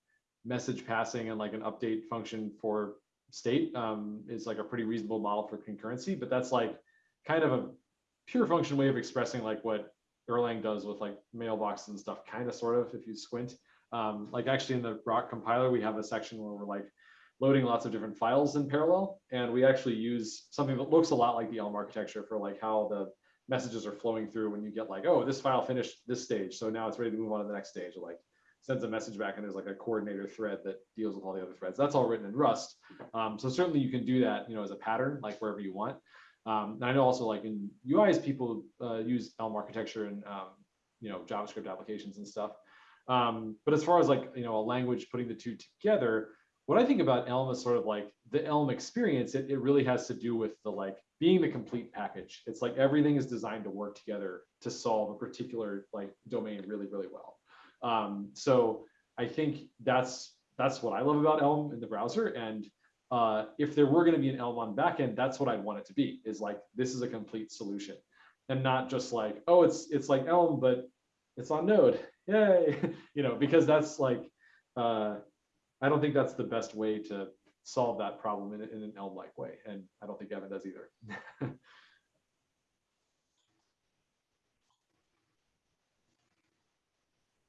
message passing and like an update function for state um, is like a pretty reasonable model for concurrency. But that's like kind of a pure function way of expressing like what Erlang does with like mailboxes and stuff, kind of sort of if you squint. Um, like actually in the Roc compiler, we have a section where we're like loading lots of different files in parallel. And we actually use something that looks a lot like the Elm architecture for like how the messages are flowing through when you get like, oh, this file finished this stage. So now it's ready to move on to the next stage. Like sends a message back and there's like a coordinator thread that deals with all the other threads. That's all written in Rust. Um, so certainly you can do that, you know, as a pattern, like wherever you want. Um, and I know also like in UIs, people uh, use Elm architecture and, um, you know, JavaScript applications and stuff. Um, but as far as like, you know, a language putting the two together, what I think about Elm is sort of like the Elm experience, it, it really has to do with the like being the complete package. It's like everything is designed to work together to solve a particular like domain really, really well. Um, so I think that's that's what I love about Elm in the browser. And uh, if there were going to be an Elm on backend, that's what I'd want it to be. Is like this is a complete solution, and not just like oh it's it's like Elm but it's on Node, yay, <laughs> you know because that's like uh, I don't think that's the best way to solve that problem in, in an Elm-like way, and I don't think Evan does either. <laughs>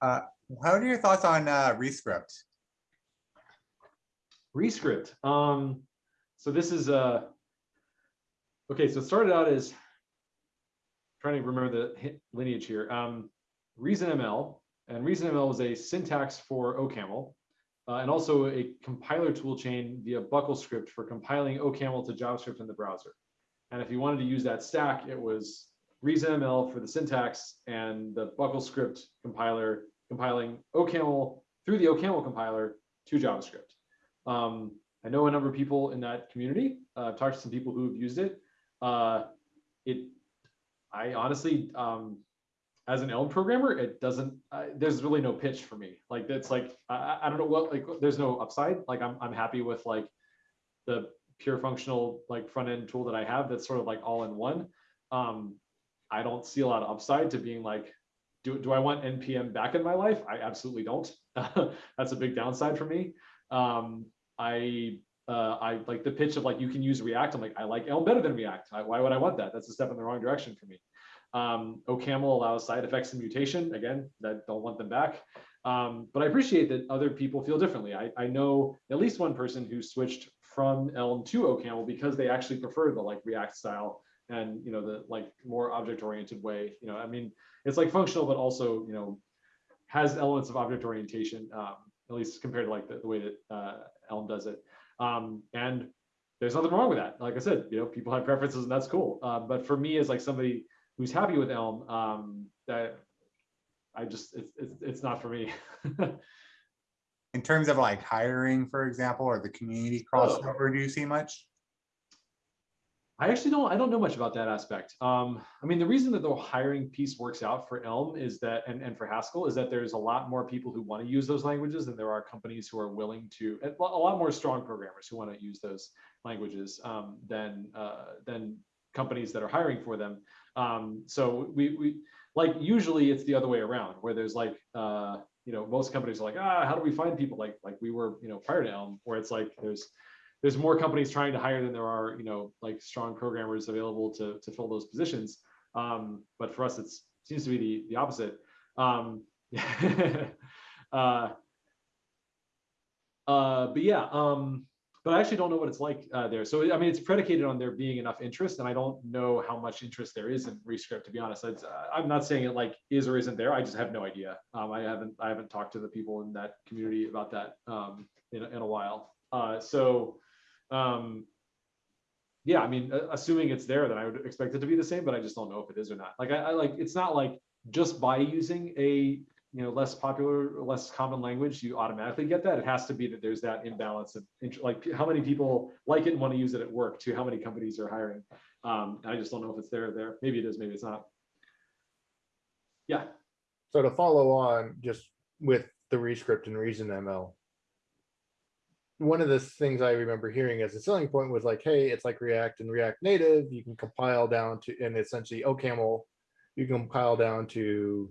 Uh, How are your thoughts on uh, ReScript? ReScript. Um, so this is uh okay. So it started out as trying to remember the lineage here. Um, ReasonML and ReasonML was a syntax for OCaml uh, and also a compiler toolchain via BuckleScript for compiling OCaml to JavaScript in the browser. And if you wanted to use that stack, it was ReasonML for the syntax and the BuckleScript compiler compiling OCaml through the OCaml compiler to JavaScript. Um, I know a number of people in that community. Uh, I've talked to some people who have used it. Uh, it, I honestly, um, as an Elm programmer, it doesn't. Uh, there's really no pitch for me. Like it's like I, I don't know what like. There's no upside. Like I'm I'm happy with like the pure functional like front end tool that I have. That's sort of like all in one. Um, I don't see a lot of upside to being like, do do I want npm back in my life? I absolutely don't. <laughs> That's a big downside for me. Um, I uh, I like the pitch of like you can use React. I'm like I like Elm better than React. I, why would I want that? That's a step in the wrong direction for me. Um, OCaml allows side effects and mutation. Again, that don't want them back. Um, but I appreciate that other people feel differently. I, I know at least one person who switched from Elm to OCaml because they actually prefer the like React style and you know the like more object oriented way. You know, I mean, it's like functional, but also you know has elements of object orientation. Um, at least compared to like the, the way that uh, Elm does it. Um, and there's nothing wrong with that. Like I said, you know, people have preferences and that's cool. Uh, but for me as like somebody who's happy with Elm, um, that I just, it's, it's, it's not for me. <laughs> In terms of like hiring, for example, or the community crossover, do you see much? I actually don't, I don't know much about that aspect. Um, I mean, the reason that the hiring piece works out for Elm is that, and, and for Haskell, is that there's a lot more people who want to use those languages than there are companies who are willing to, a lot more strong programmers who want to use those languages um, than, uh, than companies that are hiring for them. Um, so we, we, like, usually it's the other way around, where there's like, uh, you know, most companies are like, ah, how do we find people like, like we were, you know, prior to Elm, where it's like, there's, there's more companies trying to hire than there are, you know, like strong programmers available to, to fill those positions. Um, but for us, it seems to be the, the opposite. Um, <laughs> uh, uh, but yeah, um, but I actually don't know what it's like uh, there. So, I mean, it's predicated on there being enough interest and I don't know how much interest there is in ReScript, to be honest. It's, uh, I'm not saying it like is or isn't there. I just have no idea. Um, I haven't, I haven't talked to the people in that community about that um, in, a- in a while. Uh, so, um, yeah, I mean, assuming it's there, then I would expect it to be the same, but I just don't know if it is or not. Like, I, I like, it's not like just by using a, you know, less popular, less common language, you automatically get that. It has to be that there's that imbalance of, like, how many people like it and want to use it at work to how many companies are hiring. Um, I just don't know if it's there, or there. Maybe it is, maybe it's not. Yeah, So to follow on just with the ReScript and Reason ML. One of the things I remember hearing as a selling point was like, hey, it's like React and React Native, you can compile down to, and essentially OCaml, you can compile down to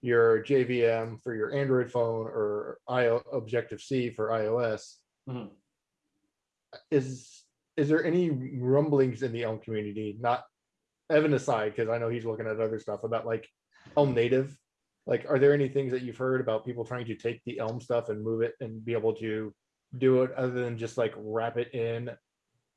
your JVM for your Android phone or IO Objective-C for iOS. Mhm. Is, is there any rumblings in the Elm community, not Evan aside, because I know he's looking at other stuff about like Elm native? Like, are there any things that you've heard about people trying to take the Elm stuff and move it and be able to do it other than just like wrap it in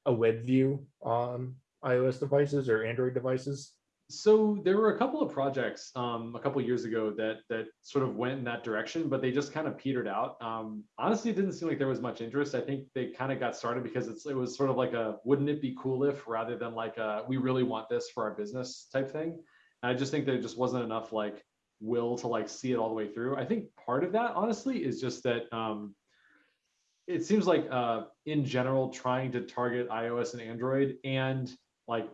a web view on iOS devices or Android devices? So there were a couple of projects um, a couple years ago that that sort of went in that direction, but they just kind of petered out. Um, honestly, it didn't seem like there was much interest. I think they kind of got started because it's it was sort of like a wouldn't it be cool if rather than like a we really want this for our business type thing. And I just think there just wasn't enough like will to like see it all the way through. I think part of that honestly is just that um, it seems like uh, in general trying to target iOS and Android and like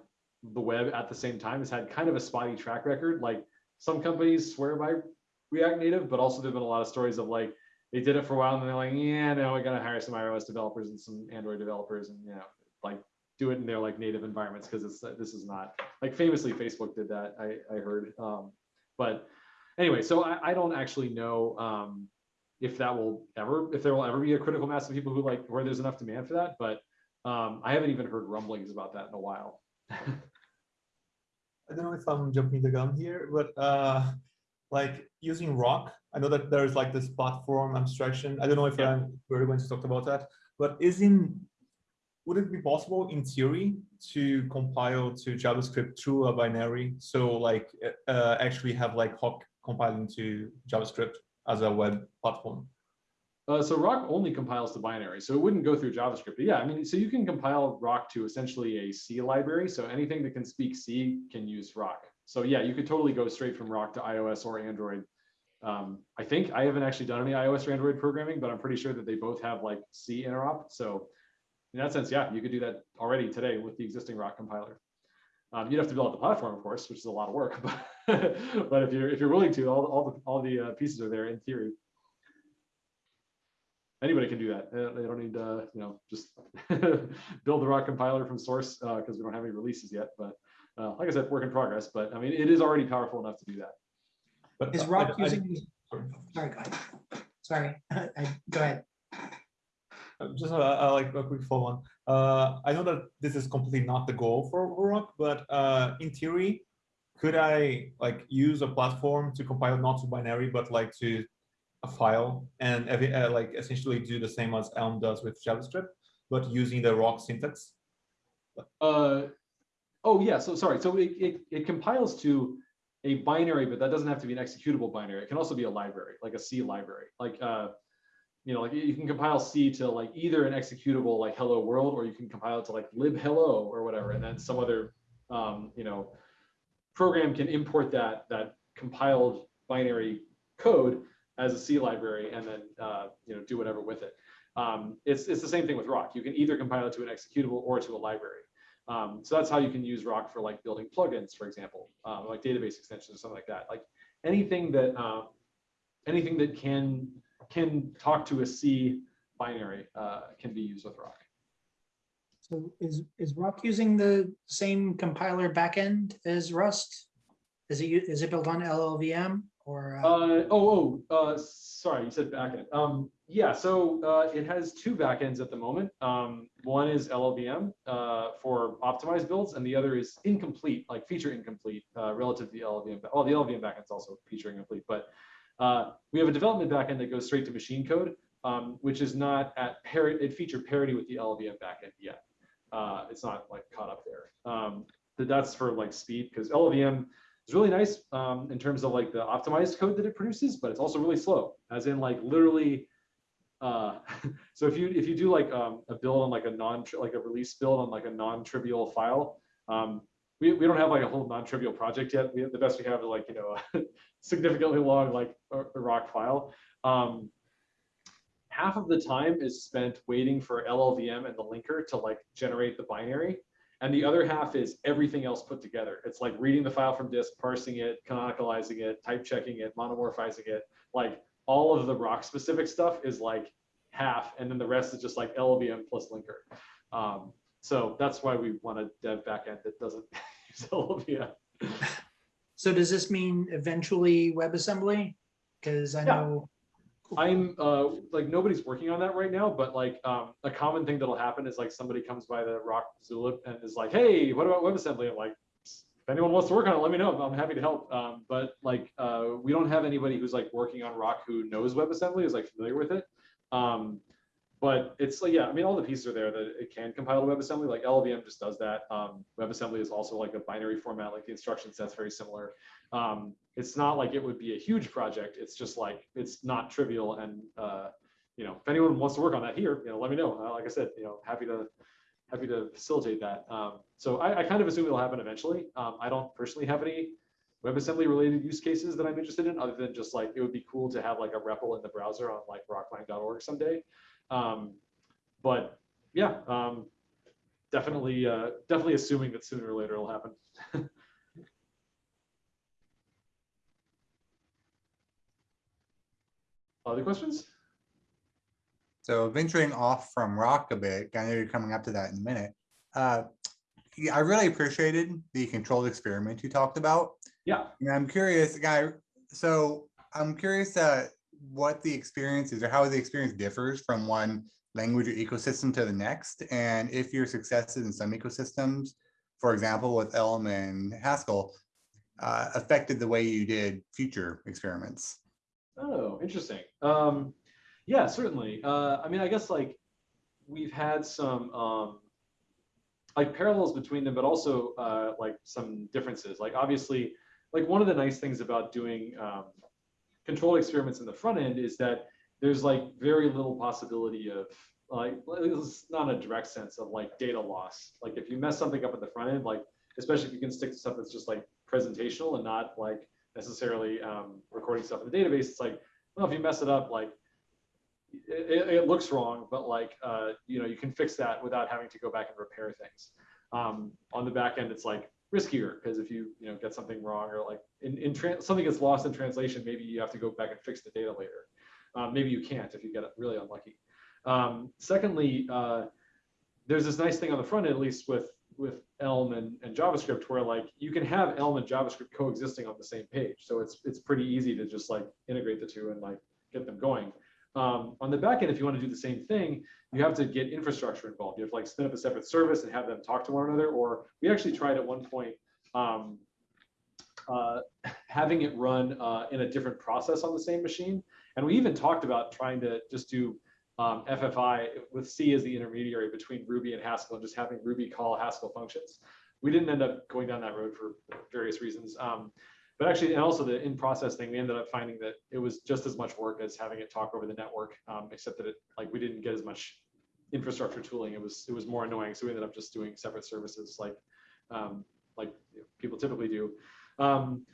the web at the same time has had kind of a spotty track record. Like some companies swear by React Native, but also there've been a lot of stories of like they did it for a while and they're like, yeah, no, we gotta hire some iOS developers and some Android developers and you know, like do it in their like native environments because it's this is not like famously Facebook did that. I I heard, um, but anyway, so I, I don't actually know um, if that will ever if there will ever be a critical mass of people who like where there's enough demand for that, but um, I haven't even heard rumblings about that in a while. <laughs> I don't know if I'm jumping the gun here, but uh, like using Roc, I know that there's like this platform abstraction. I don't know if Yeah. I'm, we're going to talk about that, but is in, would it be possible in theory to compile to JavaScript through a binary? So like uh, actually have like Hawk compiling to JavaScript as a web platform? Uh, so Roc only compiles to binary, so it wouldn't go through JavaScript. But yeah, I mean, so you can compile Roc to essentially a C library. So anything that can speak C can use Roc. So yeah, you could totally go straight from Roc to iOS or Android. Um, I think I haven't actually done any iOS or Android programming, but I'm pretty sure that they both have like C interop. So in that sense, yeah, you could do that already today with the existing Roc compiler. Um, you'd have to build out the platform, of course, which is a lot of work. <laughs> But, but if you're if you're willing to, all all the all the uh, pieces are there in theory anybody can do that. Uh, They don't need to, you know, just <laughs> build the Roc compiler from source because we don't have any releases yet. But uh, like I said, work in progress. But I mean, it is already powerful enough to do that. But Is I- Roc I- using, sorry. sorry, go ahead. Sorry, <laughs> I- go ahead. Uh, Just uh, uh, like a quick follow on. Uh, I know that this is completely not the goal for Roc, but uh, in theory, could I like use a platform to compile not to binary, but like to a file and uh, like essentially do the same as Elm does with JavaScript, but using the Roc syntax? Uh, oh yeah, so sorry. So it, it, it compiles to a binary, but that doesn't have to be an executable binary. It can also be a library, like a C library. Like uh, you know, like you can compile C to like either an executable like hello world, or you can compile it to like lib hello or whatever, and then some other um, you know program can import that that compiled binary code as a C library and then uh, you know do whatever with it. Um, it's it's the same thing with Roc. You can either compile it to an executable or to a library. Um, so that's how you can use Roc for like building plugins, for example, um, like database extensions or something like that. Like anything that um, anything that can can talk to a C binary uh, can be used with Roc. So is, is Roc using the same compiler backend as Rust? Is it, is it built on LLVM or? uh, Uh, oh, oh, uh, sorry, you said backend. Um, yeah, so uh, it has two backends at the moment. Um, one is LLVM uh, for optimized builds, and the other is incomplete, like feature incomplete uh, relative to the LLVM. Oh, the LLVM backend's also feature incomplete, but uh, we have a development backend that goes straight to machine code, um, which is not at parity, it feature parity with the LLVM backend yet. Uh, it's not like caught up there. Um, that's for like speed because LLVM is really nice um, in terms of like the optimized code that it produces, but it's also really slow, as in like literally. Uh, <laughs> so if you if you do like um, a build on like a non like a release build on like a non-trivial file, um, we, we don't have like a whole non-trivial project yet. We the best we have is like you know a <laughs> significantly long like a, Roc file. Um, half of the time is spent waiting for LLVM and the linker to like generate the binary. And the other half is everything else put together. It's like reading the file from disk, parsing it, canonicalizing it, type checking it, monomorphizing it. Like all of the Roc specific stuff is like half, and then the rest is just like LLVM plus linker. Um, so that's why we want a dev backend that doesn't <laughs> <laughs> LLVM. So does this mean eventually WebAssembly? Because I Yeah. know, I'm uh like nobody's working on that right now, but like um a common thing that'll happen is like somebody comes by the Roc Zulip and is like, hey, what about WebAssembly? I'm like, if anyone wants to work on it, let me know. I'm happy to help. Um, but like uh we don't have anybody who's like working on Roc who knows WebAssembly, is like familiar with it. Um, but it's like, yeah, I mean, all the pieces are there that it can compile to WebAssembly, like LLVM just does that. Um, WebAssembly is also like a binary format, like the instruction set's very similar. Um, it's not like it would be a huge project. It's just like, it's not trivial. And, uh, you know, if anyone wants to work on that here, you know, let me know. Uh, Like I said, you know, happy to, happy to facilitate that. Um, so I, I kind of assume it'll happen eventually. Um, I don't personally have any WebAssembly related use cases that I'm interested in, other than just like, it would be cool to have like a REPL in the browser on like roc-lang.org someday. Um, but yeah, um, definitely, uh, definitely assuming that sooner or later it'll happen. <laughs> Other questions? So venturing off from Roc a bit, I know you're coming up to that in a minute. Uh, I really appreciated the controlled experiment you talked about. Yeah. And I'm curious, guy, so I'm curious uh, what the experience is or how the experience differs from one language or ecosystem to the next. And if your successes in some ecosystems, for example, with Elm and Haskell, uh, affected the way you did future experiments. Oh, interesting. Um, yeah, certainly. Uh, I mean, I guess like we've had some um, like parallels between them, but also uh, like some differences. Like obviously, like one of the nice things about doing um, controlled experiments in the front end is that there's like very little possibility of like it's not a direct sense of like data loss. Like if you mess something up at the front end, like especially if you can stick to stuff that's just like presentational and not like necessarily um, recording stuff in the database, it's like well if you mess it up like it, it looks wrong, but like uh, you know you can fix that without having to go back and repair things. Um, on the back end, it's like riskier because if you you know get something wrong or like in, in something gets lost in translation, maybe you have to go back and fix the data later. Um, maybe you can't if you get really unlucky. Um, secondly, uh, there's this nice thing on the front end, at least with with Elm and, and JavaScript, where like you can have Elm and JavaScript coexisting on the same page. So it's it's pretty easy to just like integrate the two and like get them going. Um, on the back end, if you want to do the same thing, you have to get infrastructure involved. You have to like spin up a separate service and have them talk to one another. Or we actually tried at one point um, uh, <laughs> having it run uh, in a different process on the same machine. And we even talked about trying to just do um, FFI with C as the intermediary between Ruby and Haskell and just having Ruby call Haskell functions. We didn't end up going down that road for various reasons. Um, but actually, and also the in-process thing, we ended up finding that it was just as much work as having it talk over the network, um, except that it like we didn't get as much infrastructure tooling. It was it was more annoying, so we ended up just doing separate services like um, like people typically do. Um,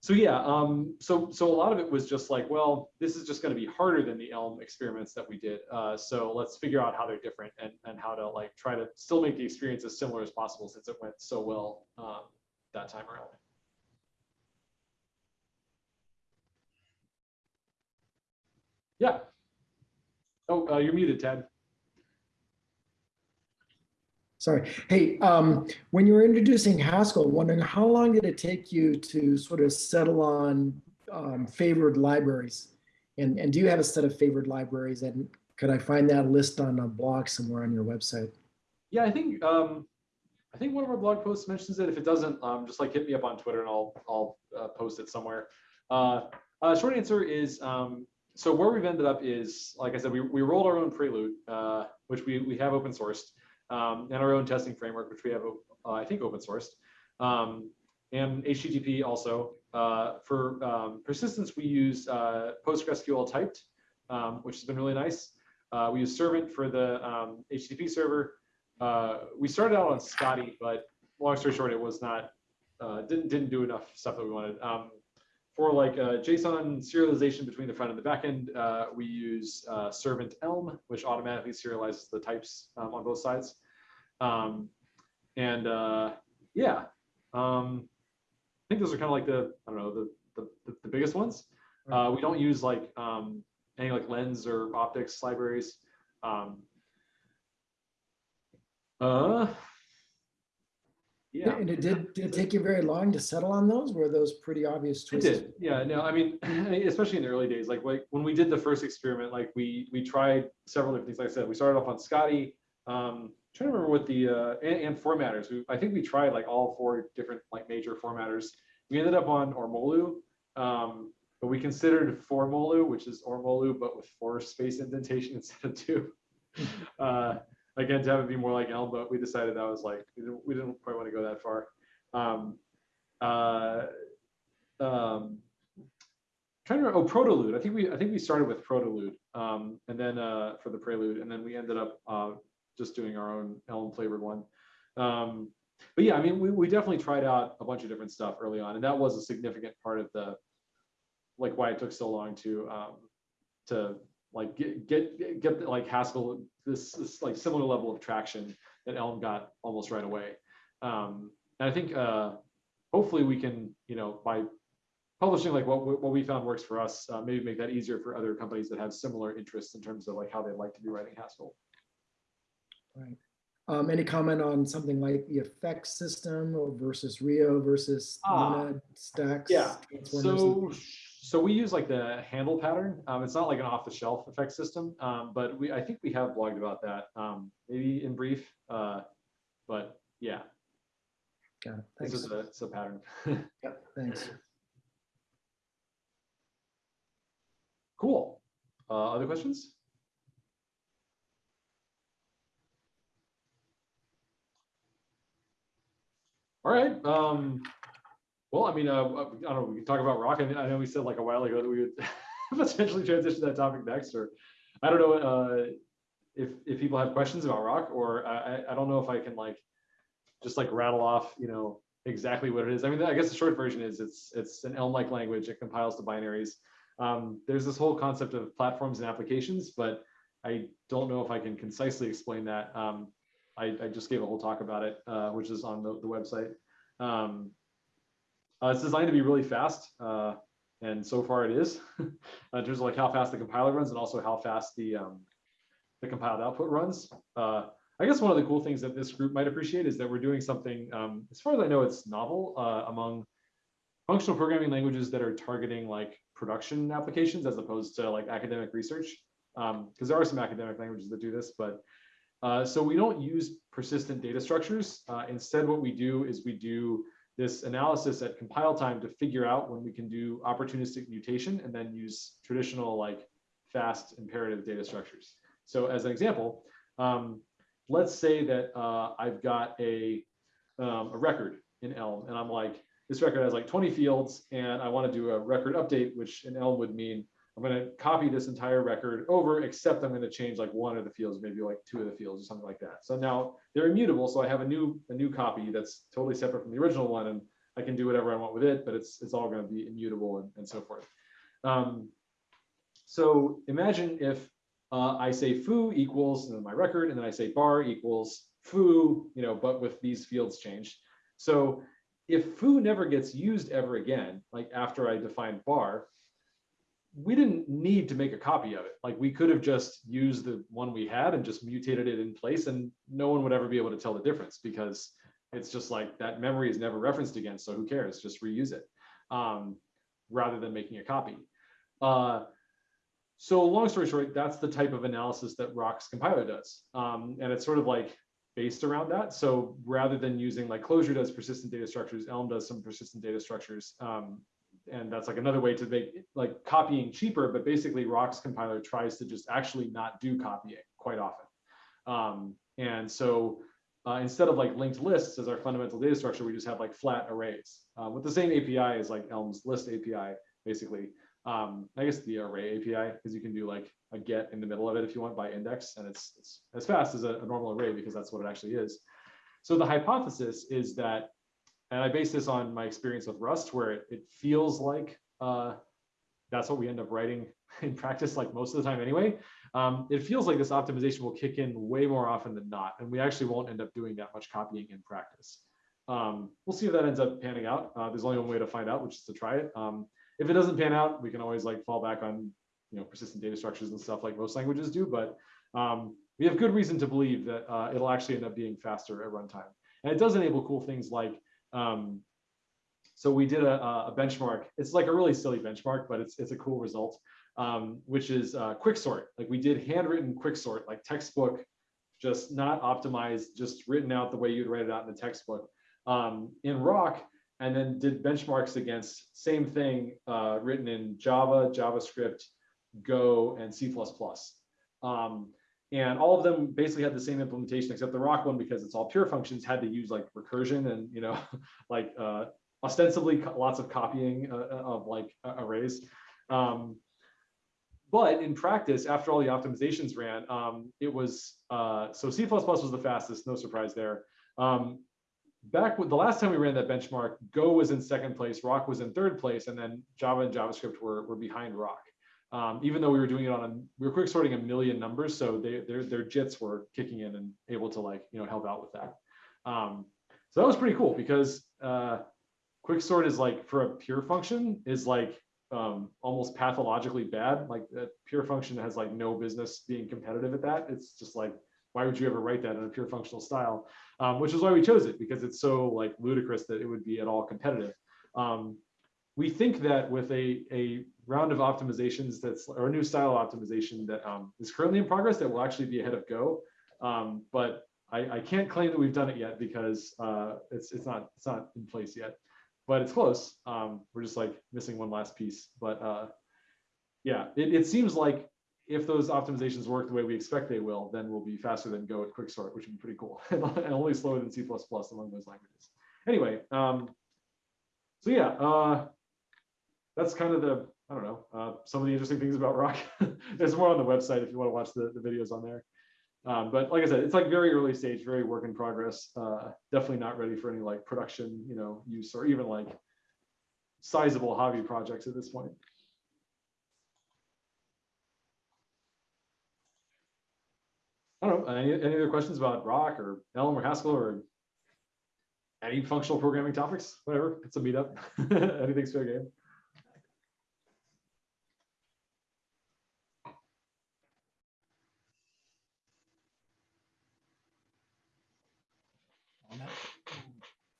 so yeah, um, so so a lot of it was just like, well, this is just going to be harder than the Elm experiments that we did. Uh, so let's figure out how they're different and and how to like try to still make the experience as similar as possible since it went so well um, that time around. Yeah. Oh, uh, you're muted, Ted. Sorry. Hey, um, when you were introducing Haskell, wondering how long did it take you to sort of settle on um, favored libraries? And, and do you have a set of favored libraries? And could I find that list on a blog somewhere on your website? Yeah, I think um, I think one of our blog posts mentions it. If it doesn't, um, just like hit me up on Twitter and I'll I'll uh, post it somewhere. Uh, uh, short answer is um, so where we've ended up is like I said, we, we rolled our own Prelude, uh, which we we have open sourced, um, and our own testing framework, which we have uh, I think open sourced, um, and HTTP also. Uh, for um, persistence, we use uh, PostgreSQL typed, um, which has been really nice. Uh, we use Servant for the um, HTTP server. Uh, we started out on Scotty, but long story short, it was not didn't didn't do enough stuff that we wanted. For like uh, JSON serialization between the front and the back end, uh, we use uh, Servant Elm, which automatically serializes the types um, on both sides. Um, and uh, yeah, um, I think those are kind of like the I don't know the the, the biggest ones. Uh, we don't use like um, any like lens or optics libraries. Um, uh, yeah. And it did, did it take you very long to settle on those? Were those pretty obvious It choices? did. Yeah, no, <clears throat> I mean, especially in the early days, like like when we did the first experiment, like we we tried several different things. Like I said, we started off on Scotty. Um, trying to remember what the uh, and, and formatters. We, I think we tried like all four different like major formatters. We ended up on Ormolu, um, but we considered Fourmolu, which is Ormolu, but with four space indentation <laughs> instead of two. Uh, again, to have it be more like Elm, but we decided that was like, we didn't, we didn't quite want to go that far. Um, uh, um, trying to oh, Protolude. I think we, I think we started with Protolude, um, and then uh, for the Prelude, and then we ended up uh, just doing our own Elm flavored one. Um, but yeah, I mean, we, we definitely tried out a bunch of different stuff early on, and that was a significant part of the, like, why it took so long to, um, to like get get get like Haskell this, this like similar level of traction that Elm got almost right away. Um, and I think uh, hopefully we can, you know, by publishing like what we- what we found works for us, uh, maybe make that easier for other companies that have similar interests in terms of like how they'd like to be writing Haskell. Right. Um, any comment on something like the effects system or versus Rio versus Ah, stacks? Yeah. So so we use like the handle pattern. Um, it's not like an off the shelf effect system, um, but we I think we have blogged about that. Um, maybe in brief. Uh, but yeah, Yeah, this is a, it's a pattern. <laughs> Yep, thanks. Cool. Uh, other questions? All right. Well, I mean, uh, I don't know. We can talk about Roc. I, mean, I know we said like a while ago that we would <laughs> potentially transition that topic next, or I don't know uh, if if people have questions about Roc, or I, I- I don't know if I can like just like rattle off, you know, exactly what it is. I mean, I guess the short version is it's it's an Elm-like language. It compiles to binaries. Um, there's this whole concept of platforms and applications, but I don't know if I can concisely explain that. Um, I, I just gave a whole talk about it, uh, which is on the, the website. Um, uh, it's designed to be really fast, uh, and so far it is. <laughs> in terms of like how fast the compiler runs and also how fast the um, the compiled output runs. Uh, I guess one of the cool things that this group might appreciate is that we're doing something, um, as far as I know, it's novel uh, among functional programming languages that are targeting like production applications as opposed to like academic research. Because there are some academic languages that do this, but uh, so we don't use persistent data structures. Uh, instead, what we do is we do this analysis at compile time to figure out when we can do opportunistic mutation and then use traditional like fast imperative data structures. So as an example, um, let's say that uh, I've got a, um, a record in Elm and I'm like, this record has like 20 fields and I want to do a record update, which in Elm would mean I'm going to copy this entire record over, except I'm going to change like one of the fields, maybe like two of the fields or something like that. So now they're immutable. So I have a new a new copy that's totally separate from the original one, and I can do whatever I want with it, but it's it's all going to be immutable and, and so forth. Um, so imagine if uh, I say foo equals and then my record, and then I say bar equals foo, you know, but with these fields changed. So if foo never gets used ever again, like after I define bar, we didn't need to make a copy of it. Like we could have just used the one we had and just mutated it in place and no one would ever be able to tell the difference because it's just like that memory is never referenced again. So who cares? Just reuse it um, rather than making a copy. Uh, so long story short, that's the type of analysis that Roc's compiler does. Um, and it's sort of like based around that. So rather than using like Clojure does persistent data structures, Elm does some persistent data structures. Um, and that's like another way to make like copying cheaper, but basically Roc's compiler tries to just actually not do copying quite often. Um, and so uh, instead of like linked lists as our fundamental data structure, we just have like flat arrays uh, with the same API as like Elm's list API, basically. Um, I guess the array API, because you can do like a get in the middle of it if you want by index, and it's, it's as fast as a, a normal array because that's what it actually is. So the hypothesis is that and I base this on my experience with Rust, where it, it feels like uh, that's what we end up writing <laughs> in practice, like most of the time anyway. Um, it feels like this optimization will kick in way more often than not, and we actually won't end up doing that much copying in practice. Um, we'll see if that ends up panning out. Uh, there's only one way to find out, which is to try it. Um, if it doesn't pan out, we can always like fall back on you know persistent data structures and stuff like most languages do. But um, we have good reason to believe that uh, it'll actually end up being faster at runtime, and it does enable cool things like um, so we did a, a, benchmark. It's like a really silly benchmark, but it's it's a cool result, um, which is uh, quicksort. Like we did handwritten quicksort, like textbook, just not optimized, just written out the way you'd write it out in the textbook. Um, in Roc, and then did benchmarks against same thing uh, written in Java, JavaScript, Go, and C++. Um, and all of them basically had the same implementation, except the Roc one, because it's all pure functions, had to use like recursion and you know, <laughs> like uh, ostensibly lots of copying uh, uh, of like arrays. Um, but in practice, after all the optimizations ran, um, it was uh, so C++ was the fastest, no surprise there. Um, back with the last time we ran that benchmark, Go was in second place, Roc was in third place, and then Java and JavaScript were, were behind Roc. Um, even though we were doing it on a, we were quick sorting a million numbers, so they, their their JITs were kicking in and able to like you know help out with that. Um, so that was pretty cool because uh, quick sort is like for a pure function is like um, almost pathologically bad. Like that pure function has like no business being competitive at that. It's just like why would you ever write that in a pure functional style? Um, which is why we chose it because it's so like ludicrous that it would be at all competitive. Um, we think that with a, a round of optimizations that's or a new style optimization that um, is currently in progress that will actually be ahead of Go. Um, but I, I, can't claim that we've done it yet because uh, it's it's not it's not in place yet. But it's close. Um, we're just like missing one last piece. But uh, yeah, it, it seems like if those optimizations work the way we expect they will, then we'll be faster than Go at Quicksort, which would be pretty cool, <laughs> and only slower than C++ among those languages. Anyway, um, so yeah, uh, that's kind of the, I don't know, uh, some of the interesting things about Roc. <laughs> There's more on the website if you want to watch the, the videos on there. Um, but like I said, it's like very early stage, very work in progress. Uh, definitely not ready for any like production, you know, use or even like sizable hobby projects at this point. I don't know, any, any other questions about Roc or Elm or Haskell or any functional programming topics? Whatever, it's a meetup. <laughs> Anything's fair game.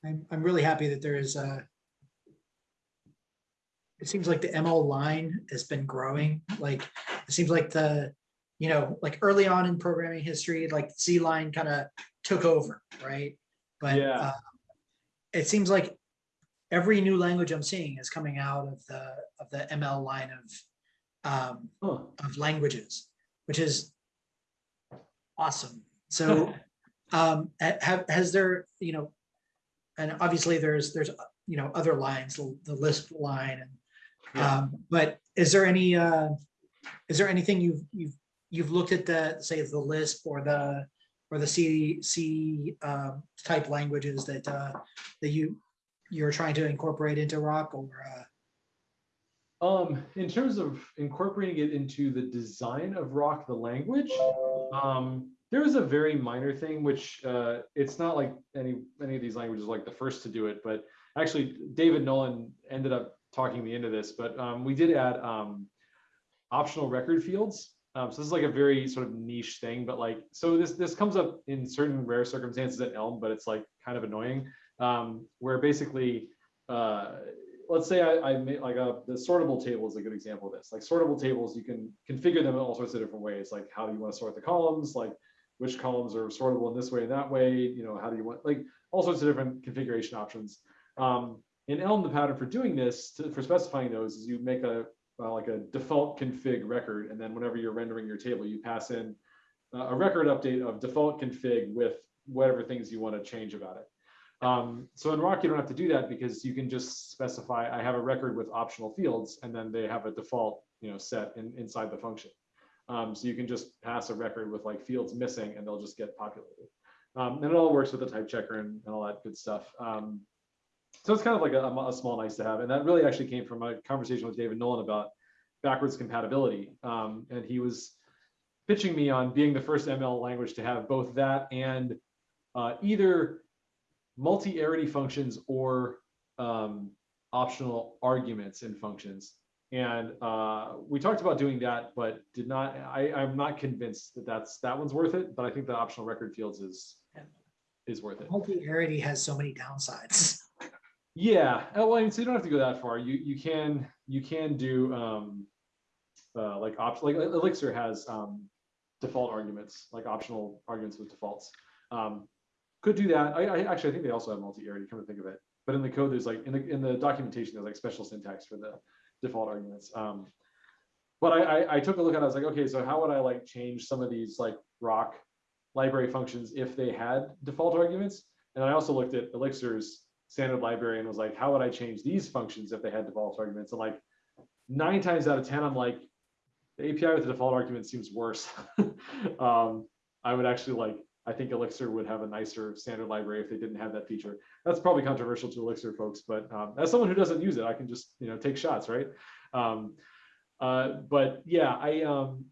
I'm, I'm really happy that there is a, it seems like the ML line has been growing, like, it seems like the, you know, like early on in programming history, like Z line kind of took over, right? But Yeah. uh, it seems like every new language I'm seeing is coming out of the, of the ML line of, um, of languages, which is awesome. So, <laughs> um, have, has there, you know, and obviously there's, there's, you know, other lines, the the Lisp line and, Yeah. um, but is there any, uh, is there anything you've, you've, you've looked at the, say, the Lisp or the, or the C, C, um, type languages that, uh, that you, you're trying to incorporate into Roc or, uh, Um, in terms of incorporating it into the design of Roc the language, um, there was a very minor thing, which uh, it's not like any any of these languages like the first to do it, but actually David Nolen ended up talking me into this. But um, we did add um, optional record fields. Um, so this is like a very sort of niche thing, but like so this this comes up in certain rare circumstances at Elm, but it's like kind of annoying. Um, where basically uh, let's say I, I made like a the sortable table is a good example of this. Like sortable tables, you can configure them in all sorts of different ways. Like how do you want to sort the columns? Like which columns are sortable in this way and that way? You know, how do you want like all sorts of different configuration options. Um, in Elm, the pattern for doing this, to, for specifying those, is you make a uh, like a default config record, and then whenever you're rendering your table, you pass in uh, a record update of default config with whatever things you want to change about it. Um, so in Roc, you don't have to do that because you can just specify, I have a record with optional fields, and then they have a default, you know, set in, inside the function. Um, so you can just pass a record with like fields missing, and they'll just get populated. Um, and it all works with the type checker and, and all that good stuff. Um, so it's kind of like a, a small nice to have. And that really actually came from a conversation with David Nolen about backwards compatibility. Um, and he was pitching me on being the first ML language to have both that and uh, either multi-arity functions or um, optional arguments in functions. And uh, we talked about doing that, but did not, I, I'm not convinced that that's, that one's worth it, but I think the optional record fields is, is worth it. multi-arity has so many downsides. <laughs> Yeah, uh, well, I mean, so you don't have to go that far. You you can you can do um, uh, like opt like Elixir has um, default arguments, like optional arguments with defaults. Um, could do that. I, I actually I think they also have multi-arity. Come to think of it, but in the code there's like in the in the documentation there's like special syntax for the default arguments. Um, but I, I I took a look at it. I was like, okay, so how would I like change some of these like Roc library functions if they had default arguments? And I also looked at Elixir's standard library and was like, how would I change these functions if they had default arguments? And like nine times out of 10, I'm like, the API with the default argument seems worse. <laughs> um, I would actually like, I think Elixir would have a nicer standard library if they didn't have that feature. That's probably controversial to Elixir folks, but um, as someone who doesn't use it, I can just, you know, take shots, right? Um, uh, but yeah, I, um,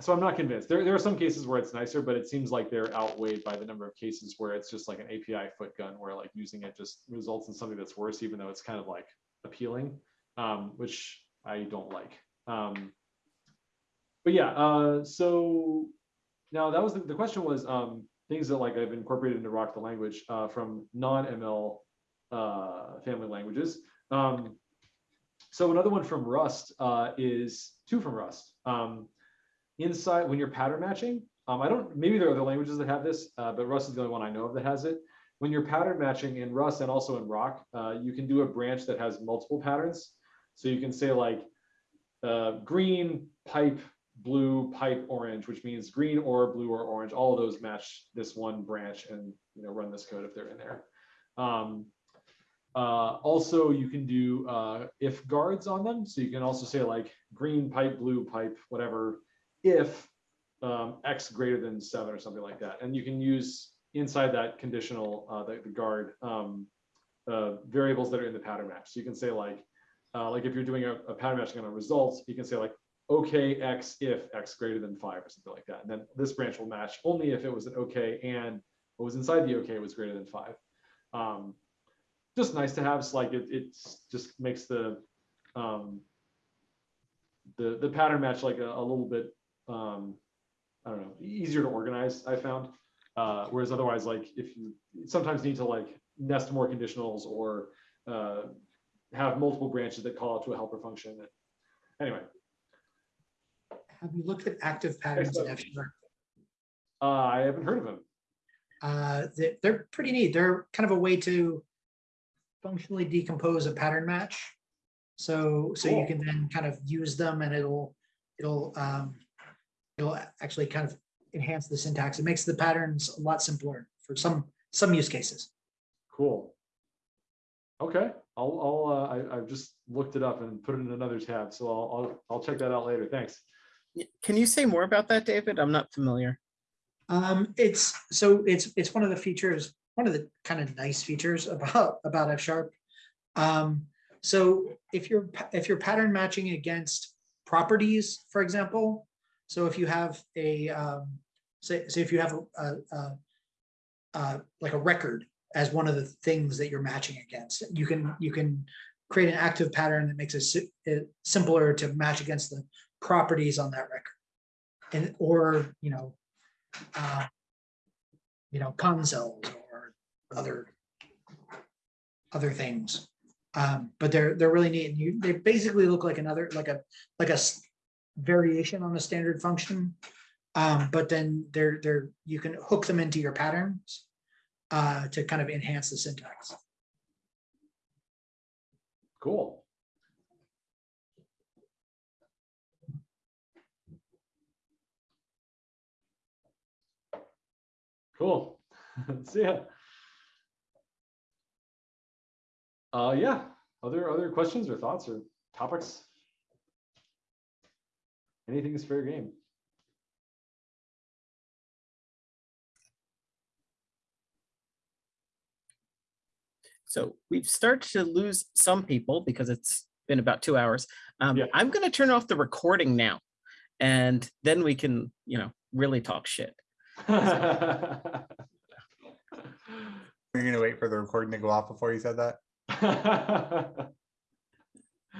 so I'm not convinced. There, there are some cases where it's nicer, but it seems like they're outweighed by the number of cases where it's just like an API foot gun, where like using it just results in something that's worse, even though it's kind of like appealing, um, which I don't like. Um, but yeah, uh, so now that was the, the question was um, things that like I've incorporated into Roc the language uh, from non-ML uh, family languages. Um, so another one from Rust uh, is two from Rust. Um, inside when you're pattern matching, um, I don't, maybe there are other languages that have this, uh, but Rust is the only one I know of that has it. When you're pattern matching in Rust and also in Roc, uh, you can do a branch that has multiple patterns. So you can say like uh, green, pipe, blue, pipe, orange, which means green or blue or orange. All of those match this one branch and you know run this code if they're in there. Um, uh, also, you can do uh, if guards on them. So you can also say like green pipe, blue pipe, whatever, if um, x greater than seven or something like that. And you can use inside that conditional, uh, the, the guard um, uh, variables that are in the pattern match. So you can say like, uh, like if you're doing a, a pattern matching on a result, you can say like, okay, x if x greater than five or something like that. And then this branch will match only if it was an okay and what was inside the okay was greater than five. Um, just nice to have. It's like it, it just makes the um, the the pattern match like a, a little bit um, I don't know easier to organize. I found. Uh, whereas otherwise, like if you sometimes need to like nest more conditionals or uh, have multiple branches that call out to a helper function. Anyway, Have you looked at active patterns in F sharp? uh, I haven't heard of them. Uh, they, they're pretty neat. They're kind of a way to functionally decompose a pattern match. So, so you can then kind of use them and it'll, it'll, um, it'll actually kind of enhance the syntax. It makes the patterns a lot simpler for some, some use cases. Cool. Okay, I'll, I'll, uh, I, I've just looked it up and put it in another tab, so I'll, I'll, I'll check that out later. Thanks. Can you say more about that, David? I'm not familiar. Um, it's, so it's, it's one of the features, one of the kind of nice features about, about F sharp. Um, so if you're, if you're pattern matching against properties, for example, so if you have a, um, say, if you have a, a, a, like a record as one of the things that you're matching against, you can, you can create an active pattern that makes it it simpler to match against the properties on that record. And, or, you know, uh, you know, consoles or other other things. Um, but they're they're really neat. And you they basically look like another like a like a variation on a standard function. Um, but then they're they're you can hook them into your patterns uh, to kind of enhance the syntax. Cool. Cool. <laughs> See ya. Uh, yeah, other, other questions or thoughts or topics? Anything is fair game. So we've started to lose some people because it's been about two hours. Um, Yeah. I'm going to turn off the recording now, and then we can, you know, really talk shit. <laughs> You're gonna wait for the recording to go off before you said that? <laughs>